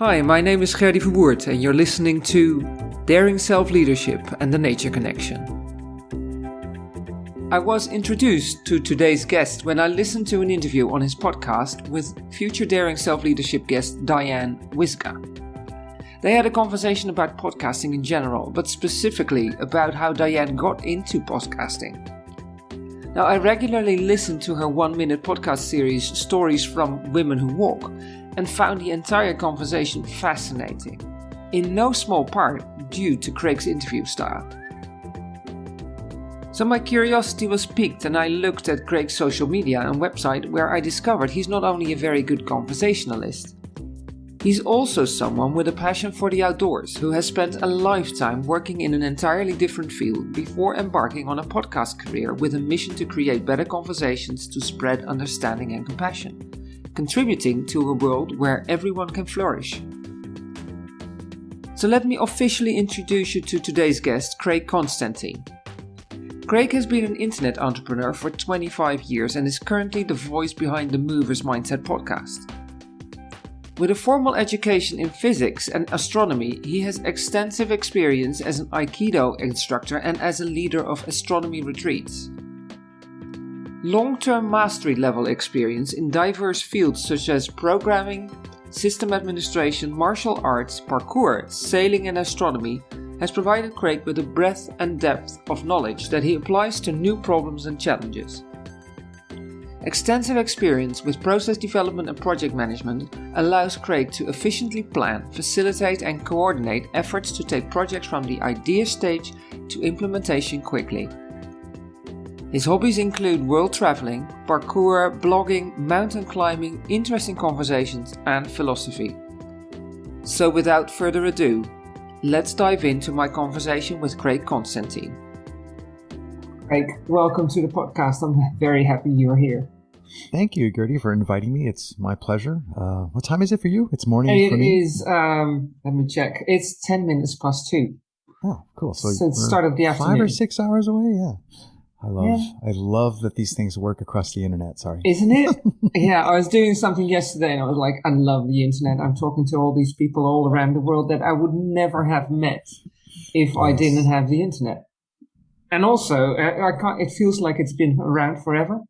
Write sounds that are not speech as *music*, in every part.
Hi, my name is Gerdy Verwoerd, and you're listening to Daring Self Leadership and the Nature Connection. I was introduced to today's guest when I listened to an interview on his podcast with future Daring Self Leadership guest Diane Wisga. They had a conversation about podcasting in general, but specifically about how Diane got into podcasting. Now, I regularly listen to her one minute podcast series, Stories from Women Who Walk, and found the entire conversation fascinating, in no small part due to Craig's interview style. So my curiosity was piqued and I looked at Craig's social media and website where I discovered he's not only a very good conversationalist, He's also someone with a passion for the outdoors who has spent a lifetime working in an entirely different field before embarking on a podcast career with a mission to create better conversations to spread understanding and compassion, contributing to a world where everyone can flourish. So let me officially introduce you to today's guest, Craig Constantine. Craig has been an internet entrepreneur for 25 years and is currently the voice behind the Movers Mindset podcast. With a formal education in physics and astronomy, he has extensive experience as an Aikido instructor and as a leader of astronomy retreats. Long term mastery level experience in diverse fields such as programming, system administration, martial arts, parkour, sailing, and astronomy has provided Craig with a breadth and depth of knowledge that he applies to new problems and challenges. Extensive experience with process development and project management allows Craig to efficiently plan, facilitate, and coordinate efforts to take projects from the idea stage to implementation quickly. His hobbies include world traveling, parkour, blogging, mountain climbing, interesting conversations, and philosophy. So, without further ado, let's dive into my conversation with Craig Constantine. Craig, welcome to the podcast. I'm very happy you're here. Thank you, Gertie, for inviting me. It's my pleasure. Uh, what time is it for you? It's morning it for me. It is. Um, let me check. It's ten minutes past two. Oh, cool. So, so it's start of the afternoon. Five or six hours away. Yeah. I love. Yeah. I love that these things work across the internet. Sorry, isn't it? *laughs* yeah, I was doing something yesterday, and I was like, I love the internet. I'm talking to all these people all around the world that I would never have met if yes. I didn't have the internet and also I, can't. It feels like it's been around forever.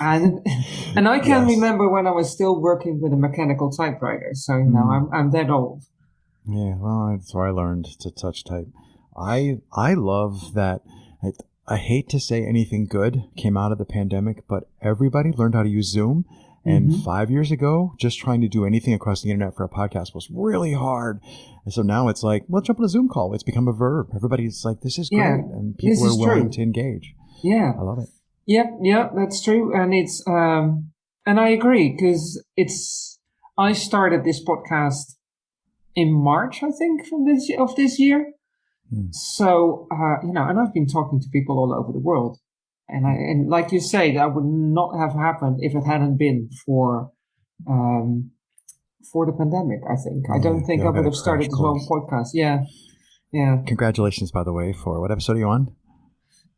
And *laughs* and I can yes. remember when I was still working with a mechanical typewriter. So you know, mm. I'm I'm that old. Yeah, well, that's where I learned to touch type. I I love that. I, I hate to say anything good came out of the pandemic, but everybody learned how to use Zoom. And mm-hmm. five years ago, just trying to do anything across the internet for a podcast was really hard. And so now it's like, well, jump on a Zoom call. It's become a verb. Everybody's like, this is great. Yeah, and people are willing true. to engage. Yeah. I love it. Yep. Yeah, that's true. And it's, um, and I agree because it's, I started this podcast in March, I think, from this, of this year. Hmm. So, uh, you know, and I've been talking to people all over the world. And I, and like you say, that would not have happened if it hadn't been for, um, for the pandemic. I think I don't think I would have started this one podcast. Yeah, yeah. Congratulations, by the way, for what episode are you on?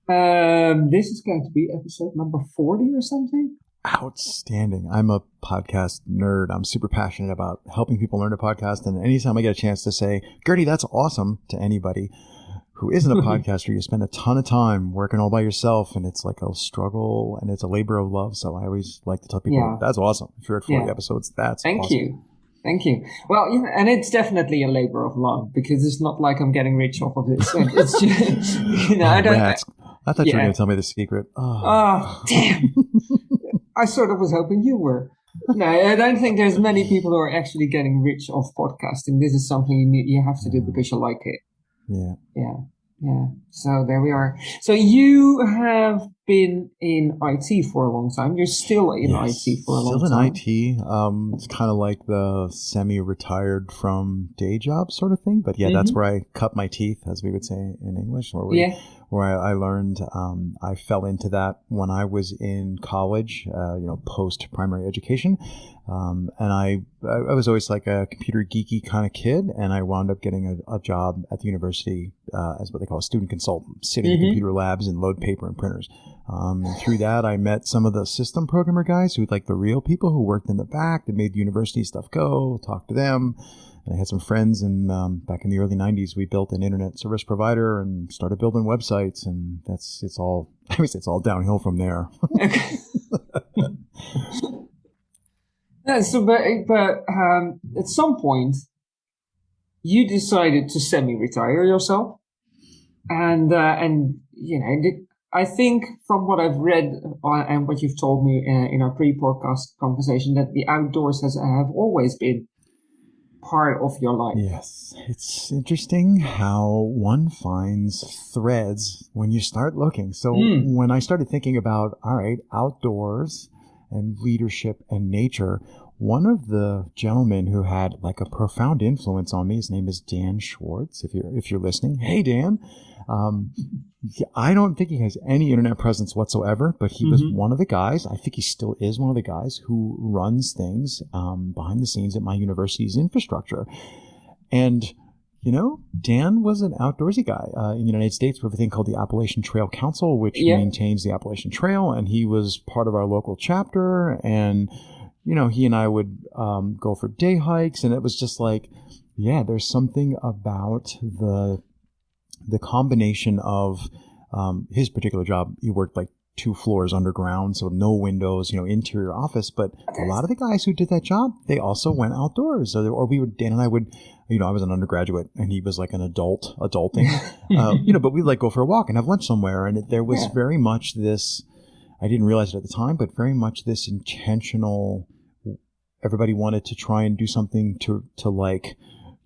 Um, this is going to be episode number forty or something. Outstanding. I'm a podcast nerd. I'm super passionate about helping people learn to podcast. And anytime I get a chance to say, Gertie, that's awesome to anybody who isn't a *laughs* podcaster, you spend a ton of time working all by yourself and it's like a struggle and it's a labor of love. So I always like to tell people, yeah. that's awesome. If you're at 40 yeah. episodes, that's Thank awesome. you. Thank you. Well, you know, and it's definitely a labor of love because it's not like I'm getting rich off of this. It's just, *laughs* you know, I don't. Rats. I thought yeah. you were going to tell me the secret. Oh, oh damn! *laughs* I sort of was hoping you were. No, I don't think there's many people who are actually getting rich off podcasting. This is something you need, you have to do because you like it. Yeah. Yeah. Yeah. So there we are. So you have been in IT for a long time. You're still in yes, IT for a long time. Still in IT. Um, it's kind of like the semi-retired from day job sort of thing. But yeah, mm-hmm. that's where I cut my teeth, as we would say in English. Where we, yeah. Where I, I learned, um, I fell into that when I was in college. Uh, you know, post primary education, um, and I, I was always like a computer geeky kind of kid, and I wound up getting a, a job at the university uh, as what they call a student consultant, sitting mm-hmm. in computer labs and load paper and printers. Um, and through that, I met some of the system programmer guys who, like the real people who worked in the back that made the university stuff go. Talked to them. And I had some friends, and um, back in the early '90s, we built an internet service provider and started building websites, and that's it's all. *laughs* I mean, it's all downhill from there. *laughs* yeah, so, but, but um, at some point, you decided to semi-retire yourself, and uh, and you know, I think from what I've read uh, and what you've told me uh, in our pre-podcast conversation, that the outdoors has have always been part of your life. Yes, it's interesting how one finds threads when you start looking. So mm. when I started thinking about all right, outdoors and leadership and nature, one of the gentlemen who had like a profound influence on me, his name is Dan Schwartz. If you're if you're listening, hey Dan, um, I don't think he has any internet presence whatsoever, but he mm-hmm. was one of the guys. I think he still is one of the guys who runs things um, behind the scenes at my university's infrastructure, and you know, Dan was an outdoorsy guy. Uh, in the United States, we have a thing called the Appalachian Trail Council, which yeah. maintains the Appalachian Trail, and he was part of our local chapter. And you know, he and I would um, go for day hikes, and it was just like, yeah, there's something about the the combination of um, his particular job. He worked like two floors underground, so no windows, you know, interior office. But a lot of the guys who did that job, they also went outdoors. Or, or we would, Dan and I would, you know, I was an undergraduate and he was like an adult, adulting, *laughs* uh, you know, but we'd like go for a walk and have lunch somewhere. And it, there was yeah. very much this, I didn't realize it at the time, but very much this intentional everybody wanted to try and do something to to like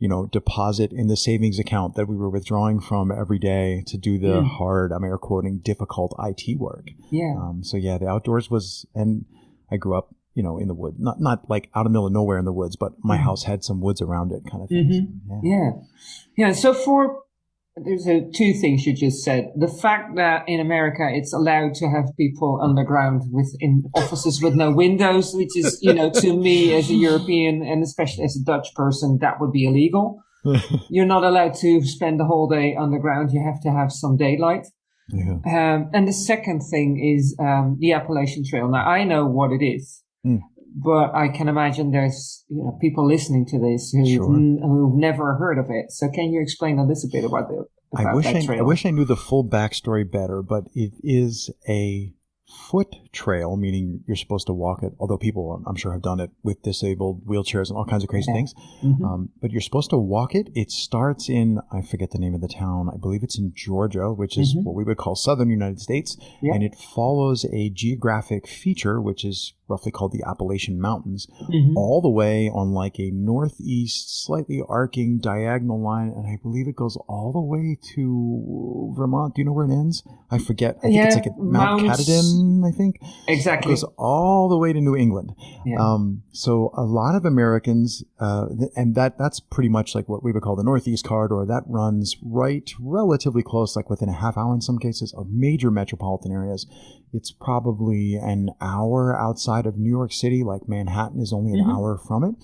you know deposit in the savings account that we were withdrawing from every day to do the mm. hard i'm air quoting difficult it work yeah um, so yeah the outdoors was and i grew up you know in the wood not not like out of the middle of nowhere in the woods but my mm. house had some woods around it kind of thing mm-hmm. so, yeah. yeah yeah so for there's a, two things you just said. The fact that in America it's allowed to have people underground within offices with no windows, which is, you know, to me as a European and especially as a Dutch person, that would be illegal. *laughs* You're not allowed to spend the whole day underground. You have to have some daylight. Yeah. Um, and the second thing is um, the Appalachian Trail. Now I know what it is. Mm but I can imagine there's you know people listening to this who've, sure. n- who've never heard of it. So can you explain a little bit about the about I wish I, I, wish I knew the full backstory better, but it is a foot trail, meaning you're supposed to walk it. Although people, I'm sure, have done it with disabled wheelchairs and all kinds of crazy yeah. things. Mm-hmm. Um, but you're supposed to walk it. It starts in I forget the name of the town. I believe it's in Georgia, which is mm-hmm. what we would call southern United States, yeah. and it follows a geographic feature, which is roughly called the Appalachian Mountains, mm-hmm. all the way on like a northeast, slightly arcing diagonal line, and I believe it goes all the way to Vermont. Do you know where it ends? I forget. I think yeah, it's like a Mount Mounts, I think exactly it goes all the way to New England. Yeah. Um, so a lot of Americans, uh, and that that's pretty much like what we would call the Northeast Corridor. That runs right, relatively close, like within a half hour in some cases, of major metropolitan areas. It's probably an hour outside of New York City, like Manhattan is only an mm-hmm. hour from it.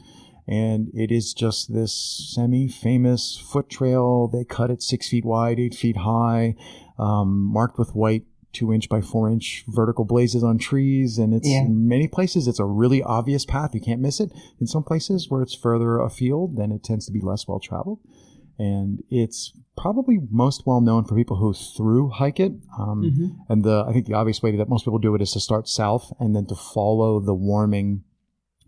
And it is just this semi famous foot trail. They cut it six feet wide, eight feet high, um, marked with white two inch by four inch vertical blazes on trees. And it's yeah. in many places, it's a really obvious path. You can't miss it. In some places where it's further afield, then it tends to be less well traveled and it's probably most well known for people who through hike it. Um, mm-hmm. And the I think the obvious way that most people do it is to start south and then to follow the warming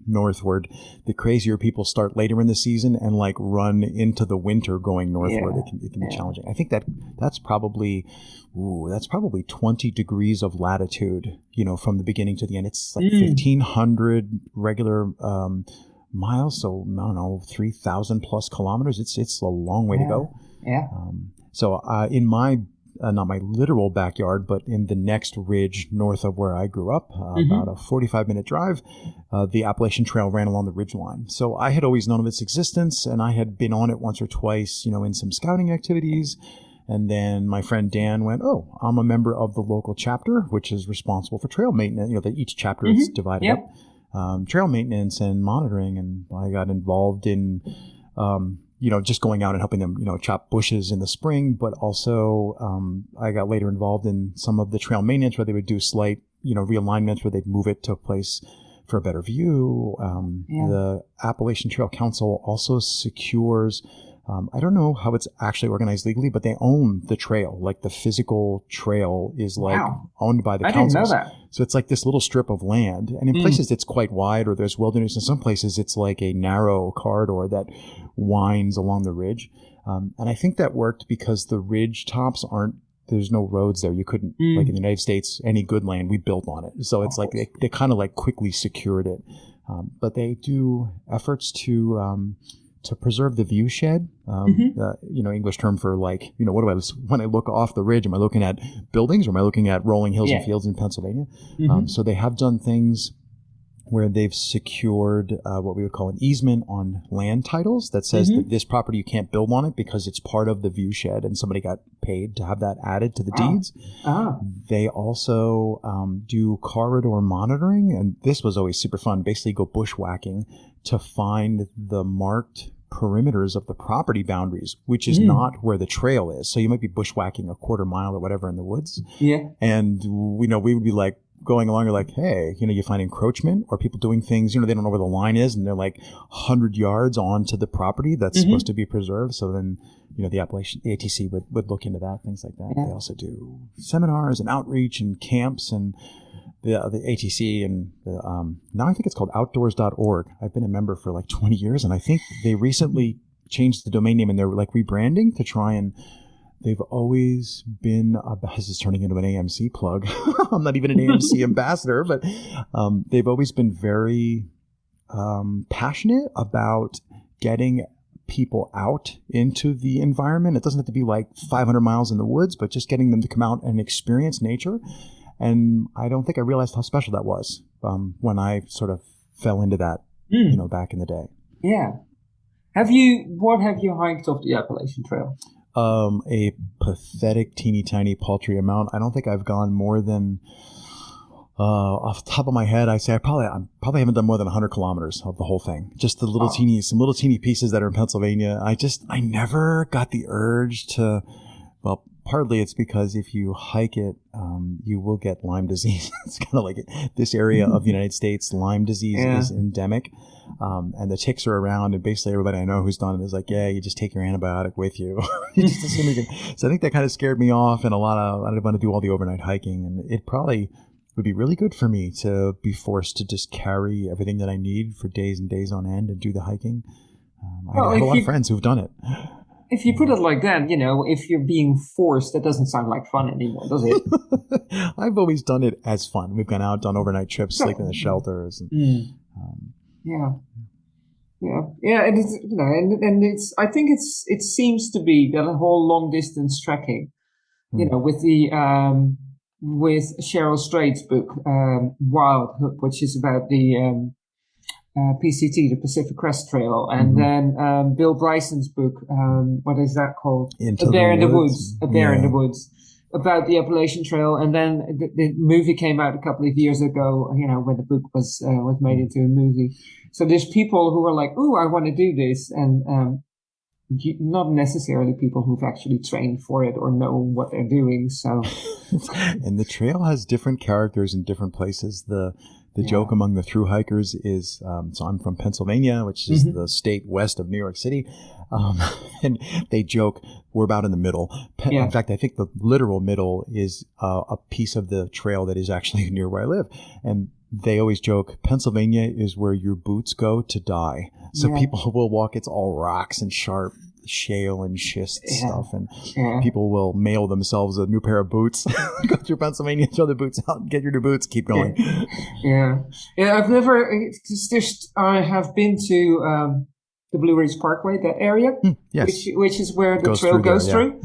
northward. The crazier people start later in the season and like run into the winter going northward. Yeah. It can, it can be challenging. I think that that's probably ooh, that's probably 20 degrees of latitude, you know, from the beginning to the end. It's like mm. 1500 regular um, miles, so I don't know, three thousand plus kilometers. It's it's a long way yeah. to go. Yeah. Um, so uh, in my uh, not my literal backyard, but in the next ridge north of where I grew up, uh, mm-hmm. about a 45 minute drive, uh, the Appalachian Trail ran along the ridge line. So I had always known of its existence and I had been on it once or twice, you know, in some scouting activities. And then my friend Dan went, Oh, I'm a member of the local chapter, which is responsible for trail maintenance. You know, that each chapter mm-hmm. is divided yep. up um, trail maintenance and monitoring, and I got involved in um, you know, just going out and helping them, you know, chop bushes in the spring, but also um, I got later involved in some of the trail maintenance where they would do slight, you know, realignments where they'd move it to a place for a better view. Um, Yeah. The Appalachian Trail Council also secures. Um, I don't know how it's actually organized legally, but they own the trail. Like the physical trail is like Wow. owned by the I didn't know that. So it's like this little strip of land, and in Mm. places it's quite wide, or there's wilderness. In some places, it's like a narrow corridor that winds along the ridge. Um, and I think that worked because the ridge tops aren't. There's no roads there. You couldn't Mm. like in the United States, any good land we built on it. So it's like they, they kind of like quickly secured it. Um, but they do efforts to um, to preserve the view shed. Um, Mhm. uh, you know, English term for like you know what do I when I look off the ridge? Am I looking at buildings or am I looking at rolling hills and fields in Pennsylvania? Mhm. Um, so they have done things where they've secured uh, what we would call an easement on land titles that says Mhm. that this property you can't build on it because it's part of the view shed and somebody got paid to have that added to the Wow. deeds. ah, They also um, do corridor monitoring, and this was always super fun. Basically, go bushwhacking to find the marked perimeters of the property boundaries, which is Mm. not where the trail is. So you might be bushwhacking a quarter mile or whatever in the woods, yeah. and we know we would be like going along, you're like, hey, you know, you find encroachment or people doing things, you know, they don't know where the line is, and they're like hundred yards onto the property that's Mhm. supposed to be preserved. So then, you know, the Appalachian the ATC would, would look into that, things like that. Yeah. They also do seminars and outreach and camps and the the ATC and the, um, now I think it's called outdoors.org. I've been a member for like 20 years, and I think they recently changed the domain name and they're like rebranding to try and they've always been uh, *laughs* this is turning into an AMC plug. *laughs* I'm not even an AMC *laughs* ambassador, but um, they've always been very um, passionate about getting people out into the environment. It doesn't have to be like 500 miles in the woods, but just getting them to come out and experience nature. And I don't think I realized how special that was um, when I sort of fell into that, Mm. you know, back in the day. Yeah. Have you? What have you hiked off the Appalachian Trail? Um, a pathetic, teeny tiny, paltry amount. I don't think I've gone more than, uh, off the top of my head, I say I probably, I probably haven't done more than 100 kilometers of the whole thing. Just the little Oh. teeny, some little teeny pieces that are in Pennsylvania. I just, I never got the urge to, well, partly it's because if you hike it, um, you will get Lyme disease. *laughs* it's kind of like this area of the United States, Lyme disease Yeah. is endemic. Um, and the ticks are around, and basically everybody I know who's done it is like, yeah, you just take your antibiotic with you. *laughs* you just assume you can. So I think that kind of scared me off, and a lot of I didn't want to do all the overnight hiking, and it probably would be really good for me to be forced to just carry everything that I need for days and days on end and do the hiking. Um, I have a lot you- of friends who've done it. If you put it like that, you know, if you're being forced, that doesn't sound like fun anymore, does it? *laughs* I've always done it as fun. We've gone out, done overnight trips, slept in the shelters, and Mm. um, Yeah. Yeah, yeah, and it's you know, and and it's. I think it's. It seems to be that a whole long distance trekking, you Hmm. know, with the um, with Cheryl Strayed's book, um, Wild Hook, which is about the um, uh, PCT, the Pacific Crest Trail, and Mhm. then um, Bill Bryson's book, um, what is that called? into a bear in the woods. A bear in the woods about the Appalachian Trail, and then the, the movie came out a couple of years ago. You know when the book was uh, was made into a movie. So there's people who are like, "Oh, I want to do this," and um, you, not necessarily people who've actually trained for it or know what they're doing. So *laughs* and the trail has different characters in different places. The the Yeah. joke among the through hikers is um, so I'm from Pennsylvania, which is Mhm. the state west of New York City, um, *laughs* and they joke we're about in the middle. Pe- Yeah. In fact, I think the literal middle is uh, a piece of the trail that is actually *laughs* near where I live, and they always joke Pennsylvania is where your boots go to die. So Yeah. people *laughs* will walk; it's all rocks and sharp shale and schist Yeah. stuff, and yeah, people will mail themselves a new pair of boots. *laughs* Go through Pennsylvania, throw the boots out, get your new boots, keep going. yeah, yeah. I've never. Just I have been to um, the Blue Ridge Parkway, that area, yes. which which is where the Goes trail through goes yeah. through.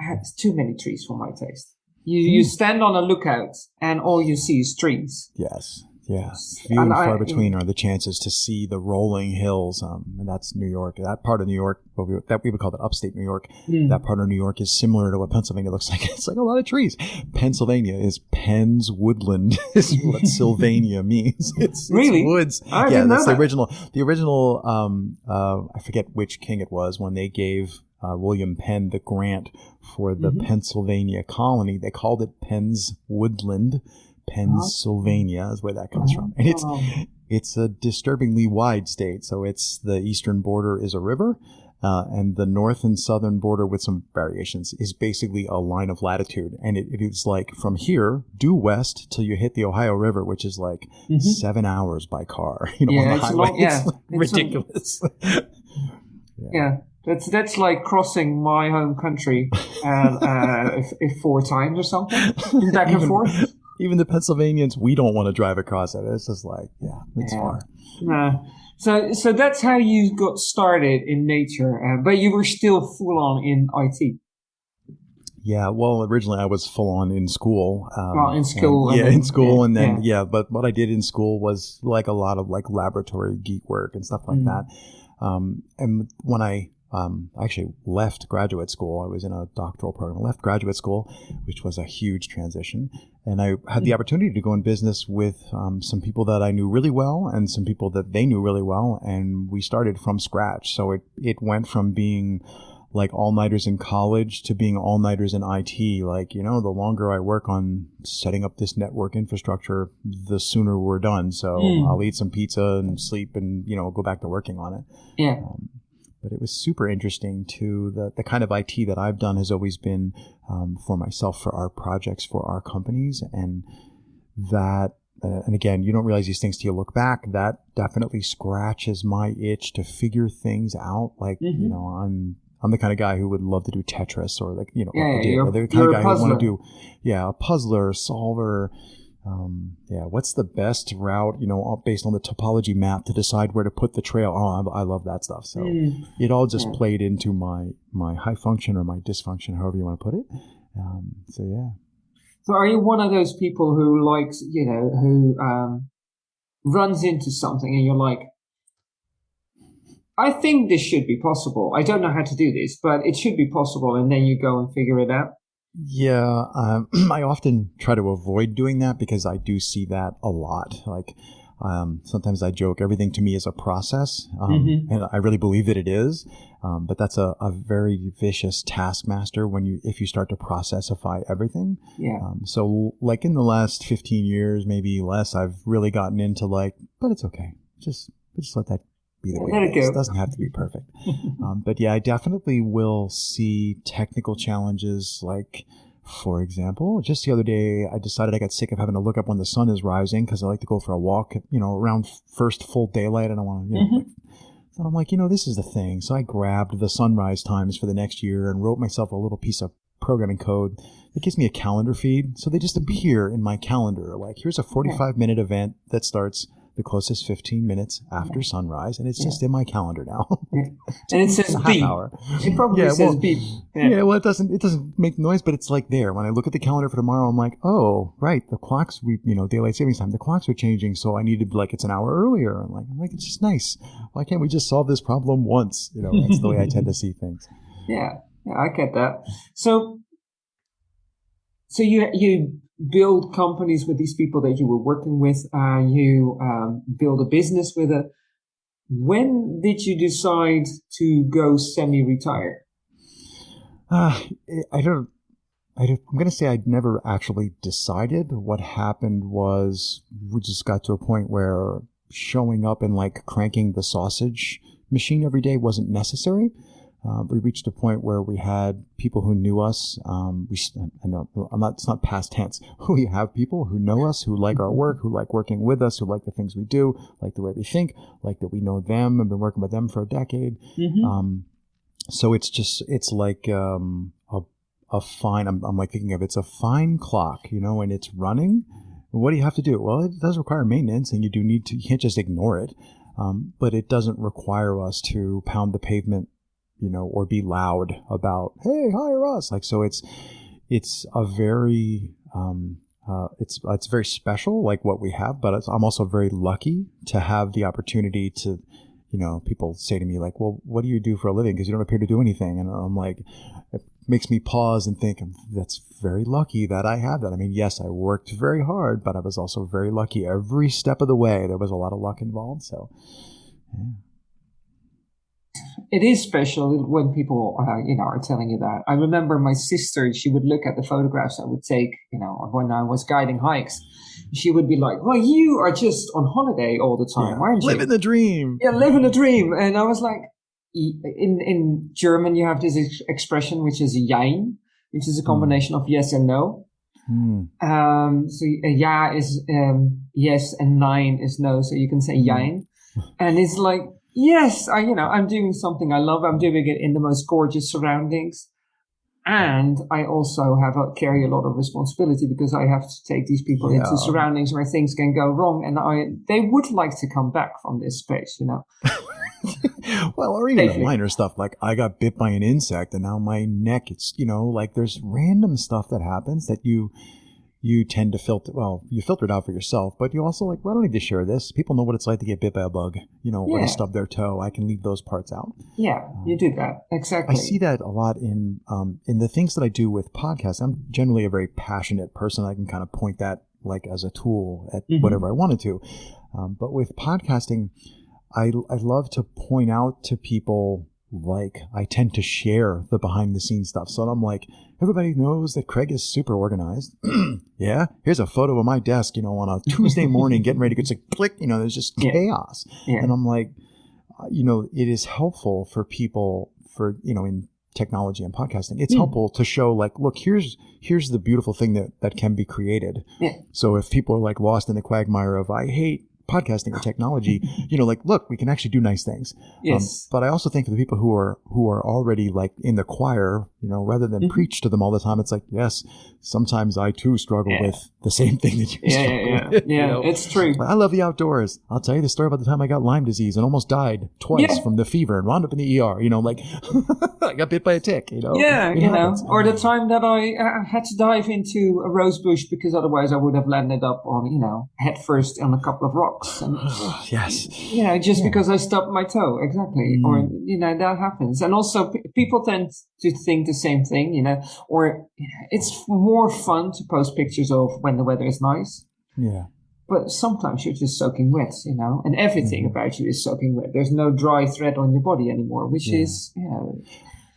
Uh, It's too many trees for my taste. You you stand on a lookout and all you see is trees. yes. Yeah, few and, and far I, between are the chances to see the rolling hills, um, and that's New York. That part of New York, what we, that we would call that upstate New York. Mm. That part of New York is similar to what Pennsylvania looks *laughs* like. It's like a lot of trees. Pennsylvania is Penn's woodland, *laughs* is what *laughs* Sylvania means. It's, really it's woods. I yeah, that's the original. The original. Um, uh, I forget which king it was when they gave uh, William Penn the grant for the mm-hmm. Pennsylvania colony. They called it Penn's Woodland Pennsylvania is where that comes from, and it's oh. it's a disturbingly wide state. So it's the eastern border is a river, uh, and the north and southern border, with some variations, is basically a line of latitude. And it, it is like from here due west till you hit the Ohio River, which is like mm-hmm. seven hours by car. *laughs* You know, yeah, on the it's highway. Like, yeah, it's ridiculous. *laughs* yeah. yeah. That's that's like crossing my home country uh, uh, if, if four times or something, *laughs* back and forth even the Pennsylvanians, we don't want to drive across it. It's just like, yeah, it's yeah. far. So, so that's how you got started in nature, uh, but you were still full on in IT. Yeah, well, originally I was full on in school. Um, well, in school, and, yeah, then, in school, yeah, and then yeah. yeah. But what I did in school was like a lot of like laboratory geek work and stuff like mm. that. Um, and when I um, I actually left graduate school. I was in a doctoral program, left graduate school, which was a huge transition. And I had the hmm. opportunity to go in business with um, some people that I knew really well and some people that they knew really well. And we started from scratch. So it, it went from being like all nighters in college to being all nighters in IT. Like, you know, the longer I work on setting up this network infrastructure, the sooner we're done. So mm. I'll eat some pizza and sleep and, you know, go back to working on it. Yeah. Um, but it was super interesting to the, the kind of IT that I've done has always been um, for myself, for our projects, for our companies. And that, uh, and again, you don't realize these things till you look back. That definitely scratches my itch to figure things out. Like, mm-hmm. you know, I'm I'm the kind of guy who would love to do Tetris or like you know, yeah, the kind of guy who want to do, yeah, a puzzler, solver, um, yeah, what's the best route, you know, based on the topology map to decide where to put the trail? Oh, I, I love that stuff. So mm. it all just yeah. played into my my high function or my dysfunction, however you want to put it. Um, so yeah. So are you one of those people who likes, you know, who um, runs into something and you're like, I think this should be possible. I don't know how to do this, but it should be possible, and then you go and figure it out. Yeah, um, *clears throat* I often try to avoid doing that because I do see that a lot. Like um, sometimes I joke, everything to me is a process, um, mm-hmm. and I really believe that it is. Um, but that's a, a, very vicious taskmaster when you if you start to processify everything. Yeah. Um, so like in the last fifteen years, maybe less, I've really gotten into like, but it's okay. Just just let that be the way it is. It doesn't have to be perfect. *laughs* um, but yeah, I definitely will see technical challenges like, for example, just the other day, I decided I got sick of having to look up when the sun is rising because I like to go for a walk, you know, around first full daylight. and I want to, you know, mm-hmm. like, so I'm like, you know, this is the thing. So I grabbed the sunrise times for the next year and wrote myself a little piece of programming code that gives me a calendar feed. So they just appear in my calendar. Like, here's a 45 minute event that starts the closest 15 minutes after yeah. sunrise, and it's yeah. just in my calendar now. *laughs* And it says beep. Hour. It probably yeah, says well, beep. Yeah. yeah. well, it doesn't it doesn't make noise, but it's like there. When I look at the calendar for tomorrow, I'm like, oh, right, the clocks we you know daylight savings time, the clocks are changing, so I need to be like it's an hour earlier. I'm like, I'm like, it's just nice. Why can't we just solve this problem once? You know, that's the way I tend to see things. *laughs* Yeah, yeah, I get that. So, so you you build companies with these people that you were working with. Uh, you um, build a business with it. When did you decide to go semi-retired? Uh, I don't. I am going to say I'd never actually decided. What happened was we just got to a point where showing up and like cranking the sausage machine every day wasn't necessary uh, we reached a point where we had people who knew us. Um, we, I know, I'm not, it's not past tense. *laughs* We have people who know us, who like our work, who like working with us, who like the things we do, like the way we think, like that we know them and been working with them for a decade. Mm-hmm. Um, so it's just, it's like, um, a, a fine, I'm, I'm like thinking of it's a fine clock, you know, and it's running. What do you have to do? Well, it does require maintenance and you do need to, you can't just ignore it. Um, but it doesn't require us to pound the pavement you know, or be loud about, hey, hire us. Like, so it's, it's a very, um, uh, it's it's very special, like what we have. But I'm also very lucky to have the opportunity to, you know, people say to me like, "Well, what do you do for a living?" Because you don't appear to do anything, and I'm like, it makes me pause and think, "That's very lucky that I have that." I mean, yes, I worked very hard, but I was also very lucky every step of the way. There was a lot of luck involved, so. Yeah it is special when people, uh, you know, are telling you that. I remember my sister; she would look at the photographs I would take, you know, when I was guiding hikes. She would be like, "Well, you are just on holiday all the time, yeah, aren't you? Living the dream." Yeah, living the dream. And I was like, in in German, you have this ex- expression which is "jein," which is a hmm. combination mm. of yes and no. Mm. Um, so uh, ja is um, yes and nein is no. So you can say mm. jein. And it's like yes, I, you know, I'm doing something I love. I'm doing it in the most gorgeous surroundings. And I also have a, carry a lot of responsibility because I have to take these people yeah. into surroundings where things can go wrong. And I, they would like to come back from this space, you know. *laughs* well, or even the minor stuff like I got bit by an insect and now my neck, it's, you know, like there's random stuff that happens that you, you tend to filter well you filter it out for yourself but you also like well i don't need to share this? People know what it's like to get bit by a bug. You know yeah. or to stub their toe. I can leave those parts out. Yeah um, you do that. Exactly. i see that a lot in um, in the things that i do with podcasts. I'm generally a very passionate person. I can kind of point that like as a tool at mm-hmm. whatever i wanted to. Um, but with podcasting I, I love to point out to people like I tend to share the behind the scenes stuff. So I'm like, everybody knows that Craig is super organized. *clears throat* yeah, here's a photo of my desk, you know, on a *laughs* Tuesday morning, getting ready to get like click, you know, there's just yeah. chaos. Yeah. And I'm like, uh, you know, it is helpful for people for, you know, in technology and podcasting it's mm. helpful to show like look here's here's the beautiful thing that that can be created yeah. so if people are like lost in the quagmire of i hate podcasting or technology, *laughs* you know, like, look, we can actually do nice things. Um, yes. Um, but I also think for the people who are who are already like in the choir, you know, rather than mm-hmm. preach to them all the time, it's like, yes, sometimes I too struggle yeah. with the same thing that you yeah, yeah, yeah. Yeah, you know? it's true. I love the outdoors. I'll tell you the story about the time I got Lyme disease and almost died twice yeah. from the fever and wound up in the ER. You know, like *laughs* I got bit by a tick. You know, yeah, it you happens. know, or the time that I uh, had to dive into a rose bush because otherwise I would have landed up on, you know, head first on a couple of rocks. And, *sighs* *sighs* yes, you know, just because I stubbed my toe, exactly, mm. or you know that happens. And also, p- people tend to think the same thing, you know, or you know, it's more fun to post pictures of when the weather is nice. Yeah. But sometimes you're just soaking wet, you know, and everything mm-hmm. about you is soaking wet. There's no dry thread on your body anymore, which yeah. is, you know.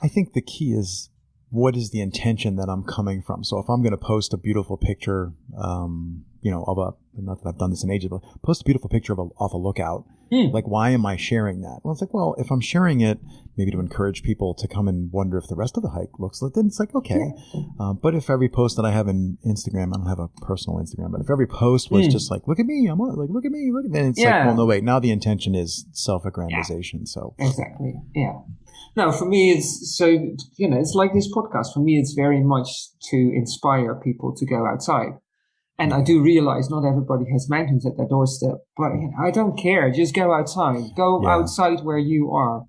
I think the key is what is the intention that I'm coming from? So if I'm going to post a beautiful picture, um, you know, of a, not that I've done this in ages, but post a beautiful picture of a, off a lookout. Mm. Like, why am I sharing that? Well, it's like, well, if I'm sharing it, maybe to encourage people to come and wonder if the rest of the hike looks like, then it's like, okay. Yeah. Um, but if every post that I have in Instagram, I don't have a personal Instagram, but if every post was mm. just like, look at me, I'm on, like, look at me, look at, then it's yeah. like, well, no, wait, now the intention is self-aggrandization. Yeah. So exactly. Yeah. No, for me, it's so, you know, it's like this podcast. For me, it's very much to inspire people to go outside. And I do realize not everybody has mountains at their doorstep, but you know, I don't care. Just go outside. Go yeah. outside where you are.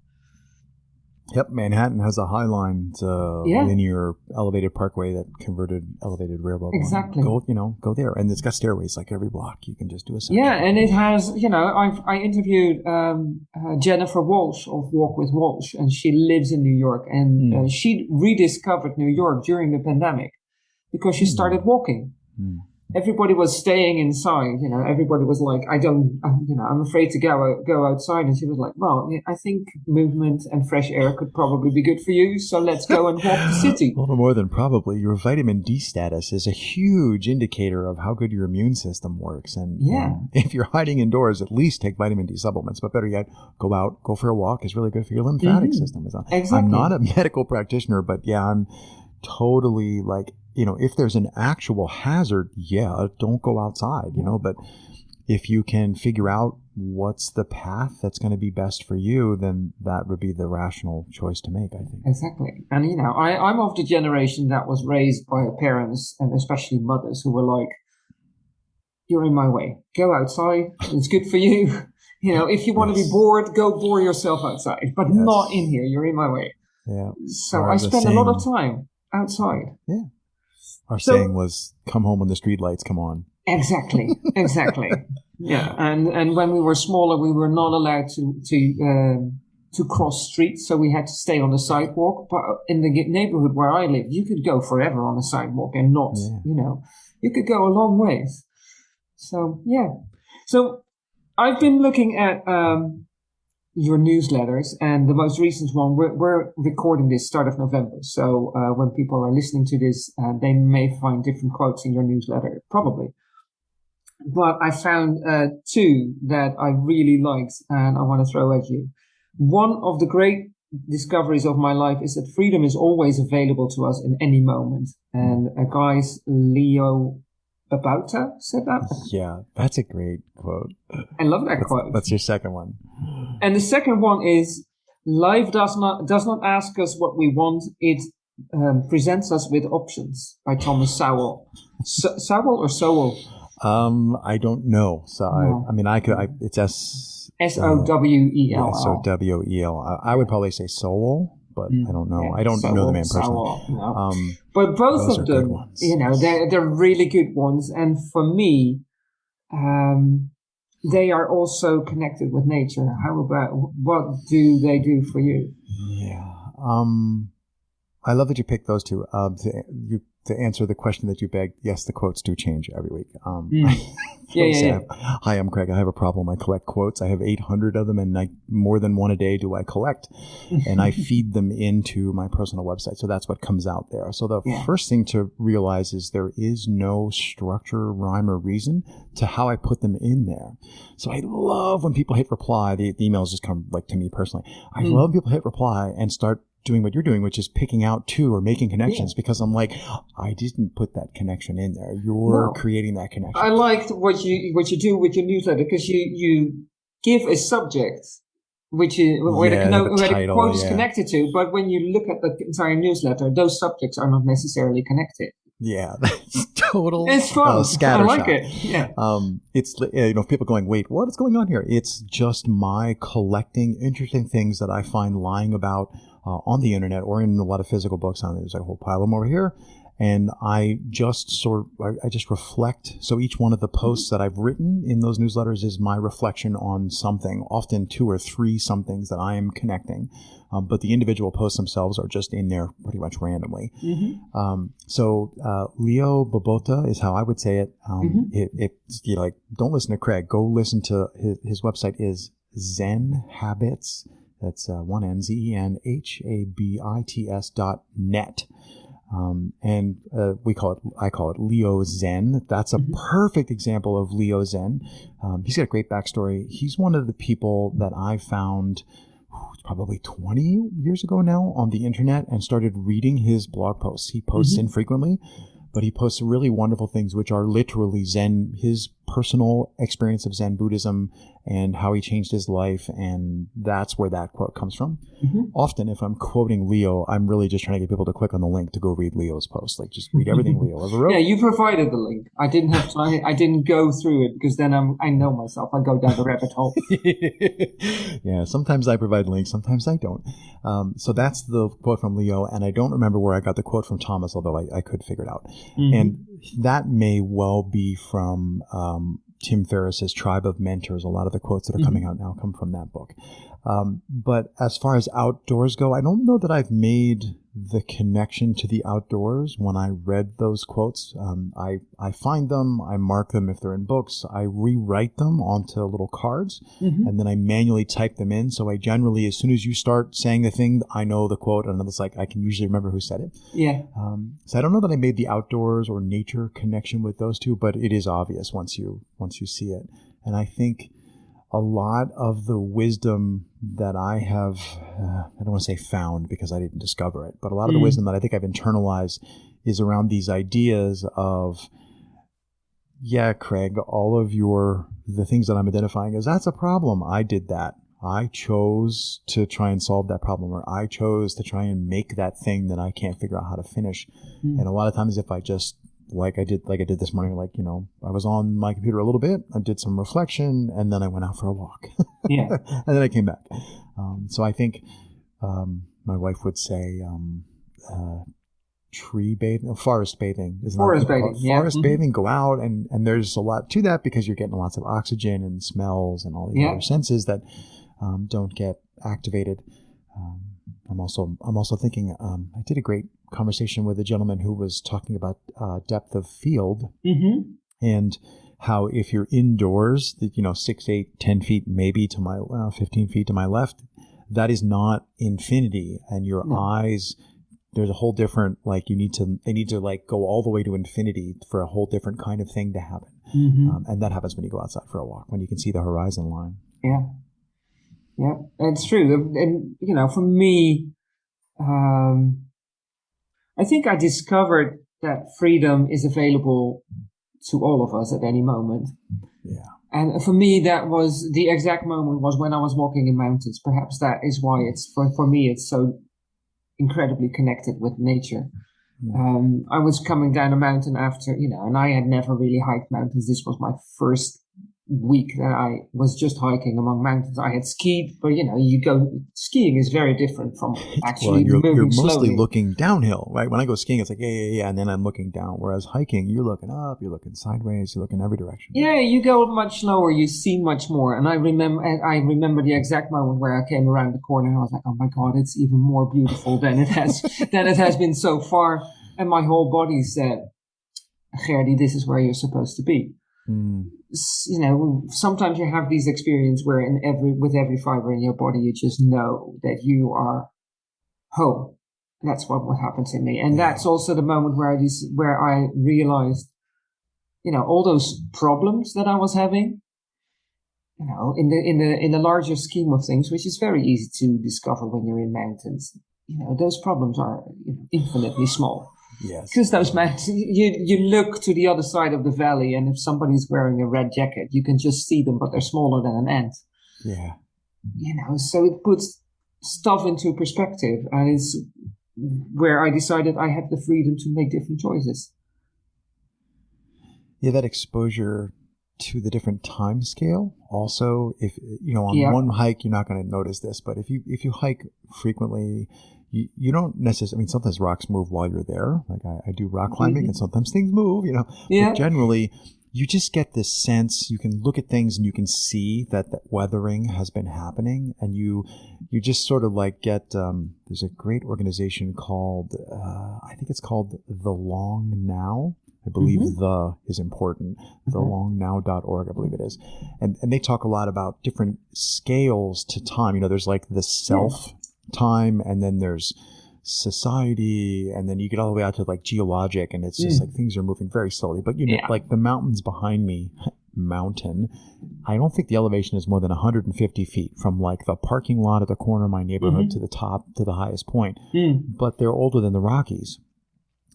Yep, Manhattan has a High Line uh, yeah. linear elevated parkway that converted elevated railroad. Exactly. Line. Go, you know, go there, and it's got stairways like every block. You can just do a. Section. Yeah, and it has, you know, I've I interviewed um, uh, Jennifer Walsh of Walk with Walsh, and she lives in New York, and mm. uh, she rediscovered New York during the pandemic because she mm. started walking. Mm everybody was staying inside. You know, everybody was like, I don't, you know, I'm afraid to go go outside. And she was like, well, I think movement and fresh air could probably be good for you. So let's go and walk the city. *laughs* A little more than probably. Your vitamin D status is a huge indicator of how good your immune system works. And yeah, *laughs* if you're hiding indoors, at least take vitamin D supplements. But better yet, go out, go for a walk. is really good for your lymphatic mm-hmm. system. Exactly. I'm not a *laughs* medical practitioner, but yeah, I'm totally like you know, if there's an actual hazard, yeah, don't go outside, you know, but if you can figure out what's the path that's going to be best for you, then that would be the rational choice to make, I think. Exactly. And, you know, I, I'm of the generation that was raised by parents and especially mothers who were like, you're in my way. Go outside. It's good for you. *laughs* You know, if you want yes. to be bored, go bore yourself outside, but yes. not in here. You're in my way. Yeah. So I spend a lot of time outside. Yeah. Our So- saying was, "Come home when the street lights come on." Exactly, *laughs* exactly. yeah, and and when we were smaller, we were not allowed to to um, to cross streets, so we had to stay on the sidewalk. But in the neighborhood where I live, you could go forever on the sidewalk and not, Yeah. you know, you could go a long ways. So yeah, so I've been looking at um, your newsletters, and the most recent one. We're, we're recording this start of November, so uh, when people are listening to this, uh, they may find different quotes in your newsletter, probably but I found uh, two that I really liked and I want to throw at you. One of the great discoveries of my life is that freedom is always available to us in any moment. And a guy's Leo Babauta said that. Yeah, that's a great quote. I love that That's, quote. that's your second one. And the second one is life does not does not ask us what we want; it um, presents us with options. By Thomas Sowell. S- Sowell or Sowell? Um, I don't know. So No. I, I mean, I could. I, it's S. S O W E L so L. W E L. I I would probably say Soul, but I don't know. Mm, Yeah, I don't know the man personally. Sowell, no. Um, But both of them, you know, they're they're really good ones, and for me, um, they are also connected with nature. How about what do they do for you? yeah. Um, I love that you picked those two. Um, you to answer the question that you begged. Yes, the quotes do change every week. Um, *laughs* Mm. *laughs* Yeah, yeah, yeah. Hi, I'm Craig. I have a problem. I collect quotes. I have 800 of them, and I, more than one a day do I collect, *laughs* and I feed them into my personal website. So that's what comes out there. So the Yeah. first thing to realize is there is no structure, rhyme, or reason to how I put them in there. So I love when people hit reply. The, the emails just come like to me personally. I Mm. love when people hit reply and start doing what you're doing, which is picking out two or making connections because I'm like, I didn't put that connection in there. You're No. creating that connection. I liked what you what you do with your newsletter because you you give a subject which is where, Yeah, the, no, the where the title, quote is yeah. connected to, but when you look at the entire newsletter, those subjects are not necessarily connected. Yeah, *laughs* that's total. It's fun. uh, I like it. Yeah. Um, it's uh, you know people going, wait, what is going on here? It's just my collecting interesting things that I find lying about uh, on the internet or in a lot of physical books. On there's a whole pile of them over here, and I just sort I, I just reflect. So each one of the posts that I've written in those newsletters is my reflection on something, often two or three somethings that I am connecting. Um, but the individual posts themselves are just in there pretty much randomly. Mm-hmm. Um, so uh, Leo Bobota is how I would say it. Um, it, it you like don't listen to Craig. Go listen to his, his website is Zen Habits. That's uh, one N Z E N H A B I T S dot net. Um, and uh, we call it, I call it Leo Zen. That's a Mhm. perfect example of Leo Zen. Um, he's got a great backstory. He's one of the people that I found probably 20 years ago now on the internet and started reading his blog posts. He posts Mhm. infrequently, but he posts really wonderful things, which are literally Zen, his personal experience of Zen Buddhism and how he changed his life. And that's where that quote comes from. Mhm. Often, if I'm quoting Leo, I'm really just trying to get people to click on the link to go read Leo's post. Like, just read everything *laughs* Leo ever wrote. Yeah, you provided the link. I didn't have time. I didn't go through it because then I'm, I know myself. I go down the rabbit hole. *laughs* yeah, sometimes I provide links, sometimes I don't. Um, so that's the quote from Leo, and I don't remember where I got the quote from Thomas, although I, I could figure it out. Mhm. And that may well be from um, Tim Ferriss's Tribe of Mentors. A lot of the quotes that are coming out now come from that book. Um, but as far as outdoors go, I don't know that I've made the connection to the outdoors when I read those quotes. Um, I, I find them, I mark them if they're in books, I rewrite them onto little cards, Mhm. and then I manually type them in. So I generally, as soon as you start saying the thing, I know the quote, and it's like I can usually remember who said it. Yeah. Um, so I don't know that I made the outdoors or nature connection with those two, but it is obvious once you once you see it. And I think a lot of the wisdom that I have, uh, I don't want to say found because I didn't discover it, but a lot of the Mm. wisdom that I think I've internalized is around these ideas of, yeah, Craig, all of your, the things that I'm identifying as that's a problem. I did that. I chose to try and solve that problem, or I chose to try and make that thing that I can't figure out how to finish. Mm. And a lot of times, if I just like I did, like I did this morning, like you know, I was on my computer a little bit, I did some reflection, and then I went out for a walk, *laughs* Yeah. and then I came back. Um, so I think um, my wife would say, um, uh, tree bathing, forest bathing. Is forest bathing, yeah. Forest mm-hmm. bathing. Go out and and there's a lot to that because you're getting lots of oxygen and smells and all these yeah. other senses that um, don't get activated. I'm also I'm also thinking um, I did a great conversation with a gentleman who was talking about uh, depth of field mm-hmm. and how if you're indoors, that you know, six, eight, ten feet maybe to my well, fifteen feet to my left, that is not infinity, and your no. eyes there's a whole different like you need to they need to like go all the way to infinity for a whole different kind of thing to happen mm-hmm. um, and that happens when you go outside for a walk when you can see the horizon line yeah yeah it's true and you know for me um, i think i discovered that freedom is available to all of us at any moment yeah and for me that was the exact moment was when i was walking in mountains perhaps that is why it's for, for me it's so incredibly connected with nature. Hmm. Um, I was coming down a mountain after, you know, and I had never really hiked mountains. This was my first week that I was just hiking among mountains. I had skied, but you know, you go skiing is very different from *laughs* actually well, you're, moving you're mostly slowly. looking downhill, right? When I go skiing, it's like yeah, yeah, yeah, and then I'm looking down. Whereas hiking, you're looking up, you're looking sideways, you're looking every direction. Yeah, you go much slower, you see much more. And I remember, I remember the exact moment where I came around the corner, and I was like, oh my god, it's even more beautiful than it has *laughs* than it has been so far. And my whole body said, Gerdy, this is where you're supposed to be. Mm. You know, sometimes you have these experiences where in every with every fiber in your body, you just know that you are home. That's what what happened to me, and that's also the moment where I just, where I realized, you know, all those problems that I was having. You know, in the in the in the larger scheme of things, which is very easy to discover when you're in mountains, you know, those problems are you know, infinitely small. Yes. Because those men, you, you look to the other side of the valley, and if somebody's wearing a red jacket, you can just see them, but they're smaller than an ant. Yeah. You know, so it puts stuff into perspective, and it's where I decided I had the freedom to make different choices. Yeah, that exposure to the different time scale also if you know on yeah. one hike you're not going to notice this but if you if you hike frequently you, you don't necessarily, I mean, sometimes rocks move while you're there. Like I, I do rock climbing mm-hmm. and sometimes things move, you know. Yeah. But generally, you just get this sense you can look at things and you can see that the weathering has been happening and you you just sort of like get um, there's a great organization called uh, i think it's called the long now i believe mm-hmm. the is important the mm-hmm. thelongnow.org i believe it is and and they talk a lot about different scales to time you know there's like the self time and then there's society and then you get all the way out to like geologic and it's just mm. like things are moving very slowly but you know yeah. like the mountains behind me *laughs* mountain i don't think the elevation is more than 150 feet from like the parking lot at the corner of my neighborhood mm-hmm. to the top to the highest point mm. but they're older than the rockies